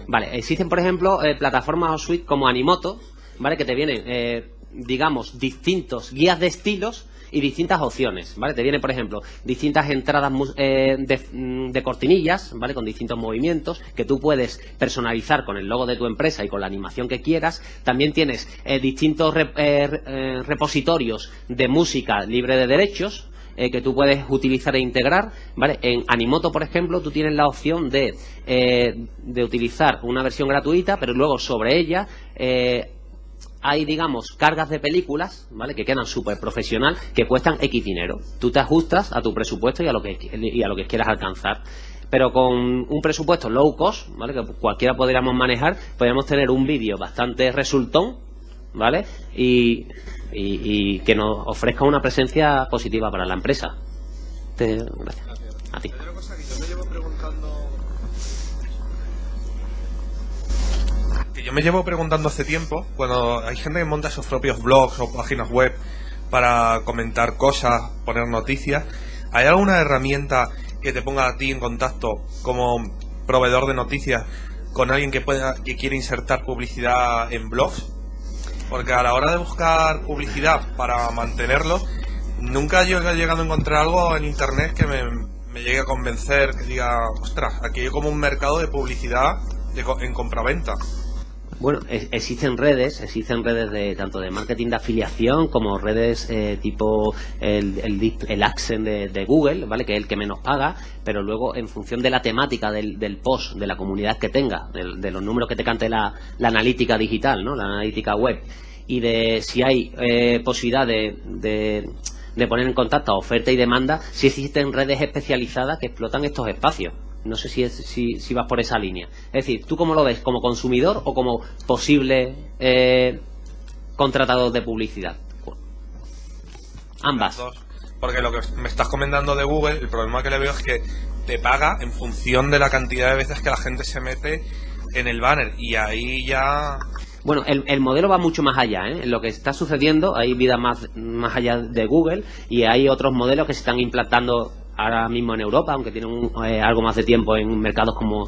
Vale, existen por ejemplo eh, plataformas o suite como Animoto, ¿vale? Que te vienen, eh, digamos, distintos guías de estilos y distintas opciones, ¿vale? Te vienen, por ejemplo, distintas entradas eh, de, mm, de cortinillas, ¿vale? Con distintos movimientos que tú puedes personalizar con el logo de tu empresa y con la animación que quieras. También tienes eh, distintos eh, eh, repositorios de música libre de derechos eh, que tú puedes utilizar e integrar, ¿vale? En Animoto, por ejemplo, tú tienes la opción de, eh, de utilizar una versión gratuita, pero luego sobre ella eh, hay, digamos, cargas de películas, ¿vale? Que quedan súper profesional, que cuestan X dinero. Tú te ajustas a tu presupuesto y a lo que, y a lo que quieras alcanzar. Pero con un presupuesto low cost, ¿vale? Que cualquiera podríamos manejar, podríamos tener un vídeo bastante resultón, ¿vale? Y, y- y que nos ofrezca una presencia positiva para la empresa. Te- gracias. A ti. yo me llevo preguntando hace tiempo, cuando hay gente que monta sus propios blogs o páginas web para comentar cosas, poner noticias, ¿hay alguna herramienta que te ponga a ti en contacto como proveedor de noticias con alguien que pueda que quiere insertar publicidad en blogs? Porque a la hora de buscar publicidad para mantenerlo, nunca yo he llegado a encontrar algo en internet que me, me llegue a convencer, que diga, ostras, aquí hay como un mercado de publicidad en compraventa. Bueno, existen redes, existen redes de tanto de marketing de afiliación como redes eh, tipo el, el, el Accent de, de Google, ¿vale? Que es el que menos paga, pero luego en función de la temática del, del post, de la comunidad que tenga, de, los números que te cante la, la analítica digital, ¿no? La analítica web y de si hay eh, posibilidad de, de, de poner en contacto oferta y demanda, si existen redes especializadas que explotan estos espacios. No sé si, es, si, si vas por esa línea. Es decir, ¿tú cómo lo ves? ¿Como consumidor o como posible eh, contratador de publicidad? Ambas. Porque lo que me estás comentando de Google, el problema que le veo es que te paga en función de la cantidad de veces que la gente se mete en el banner. Y ahí ya. Bueno, el, el modelo va mucho más allá. ¿eh? Lo que está sucediendo, hay vida más, más allá de Google y hay otros modelos que se están implantando ahora mismo en Europa, aunque tienen un- eh, algo más de tiempo en mercados como,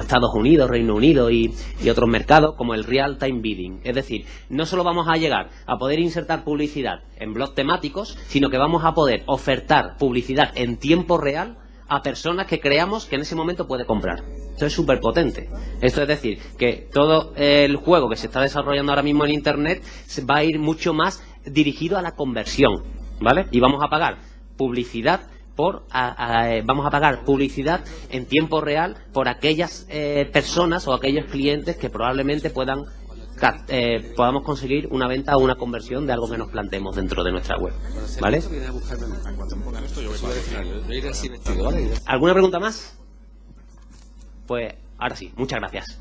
Estados Unidos, Reino Unido y, y otros mercados, como el Real Time Bidding. Es decir, no solo vamos a llegar a poder insertar publicidad en blogs temáticos, sino que vamos a poder ofertar publicidad en tiempo real a personas que creamos que en ese momento puede comprar. Esto es súper potente. Esto es decir, que todo el juego que se está desarrollando ahora mismo en Internet va a ir mucho más dirigido a la conversión, ¿vale? Y vamos a pagar publicidad por a- a- eh, vamos a pagar publicidad en tiempo real por aquellas eh, personas o aquellos clientes que probablemente puedan eh, podamos conseguir una venta o una conversión de algo que nos planteemos dentro de nuestra web, ¿vale? ¿Alguna pregunta más? Pues ahora sí, muchas gracias.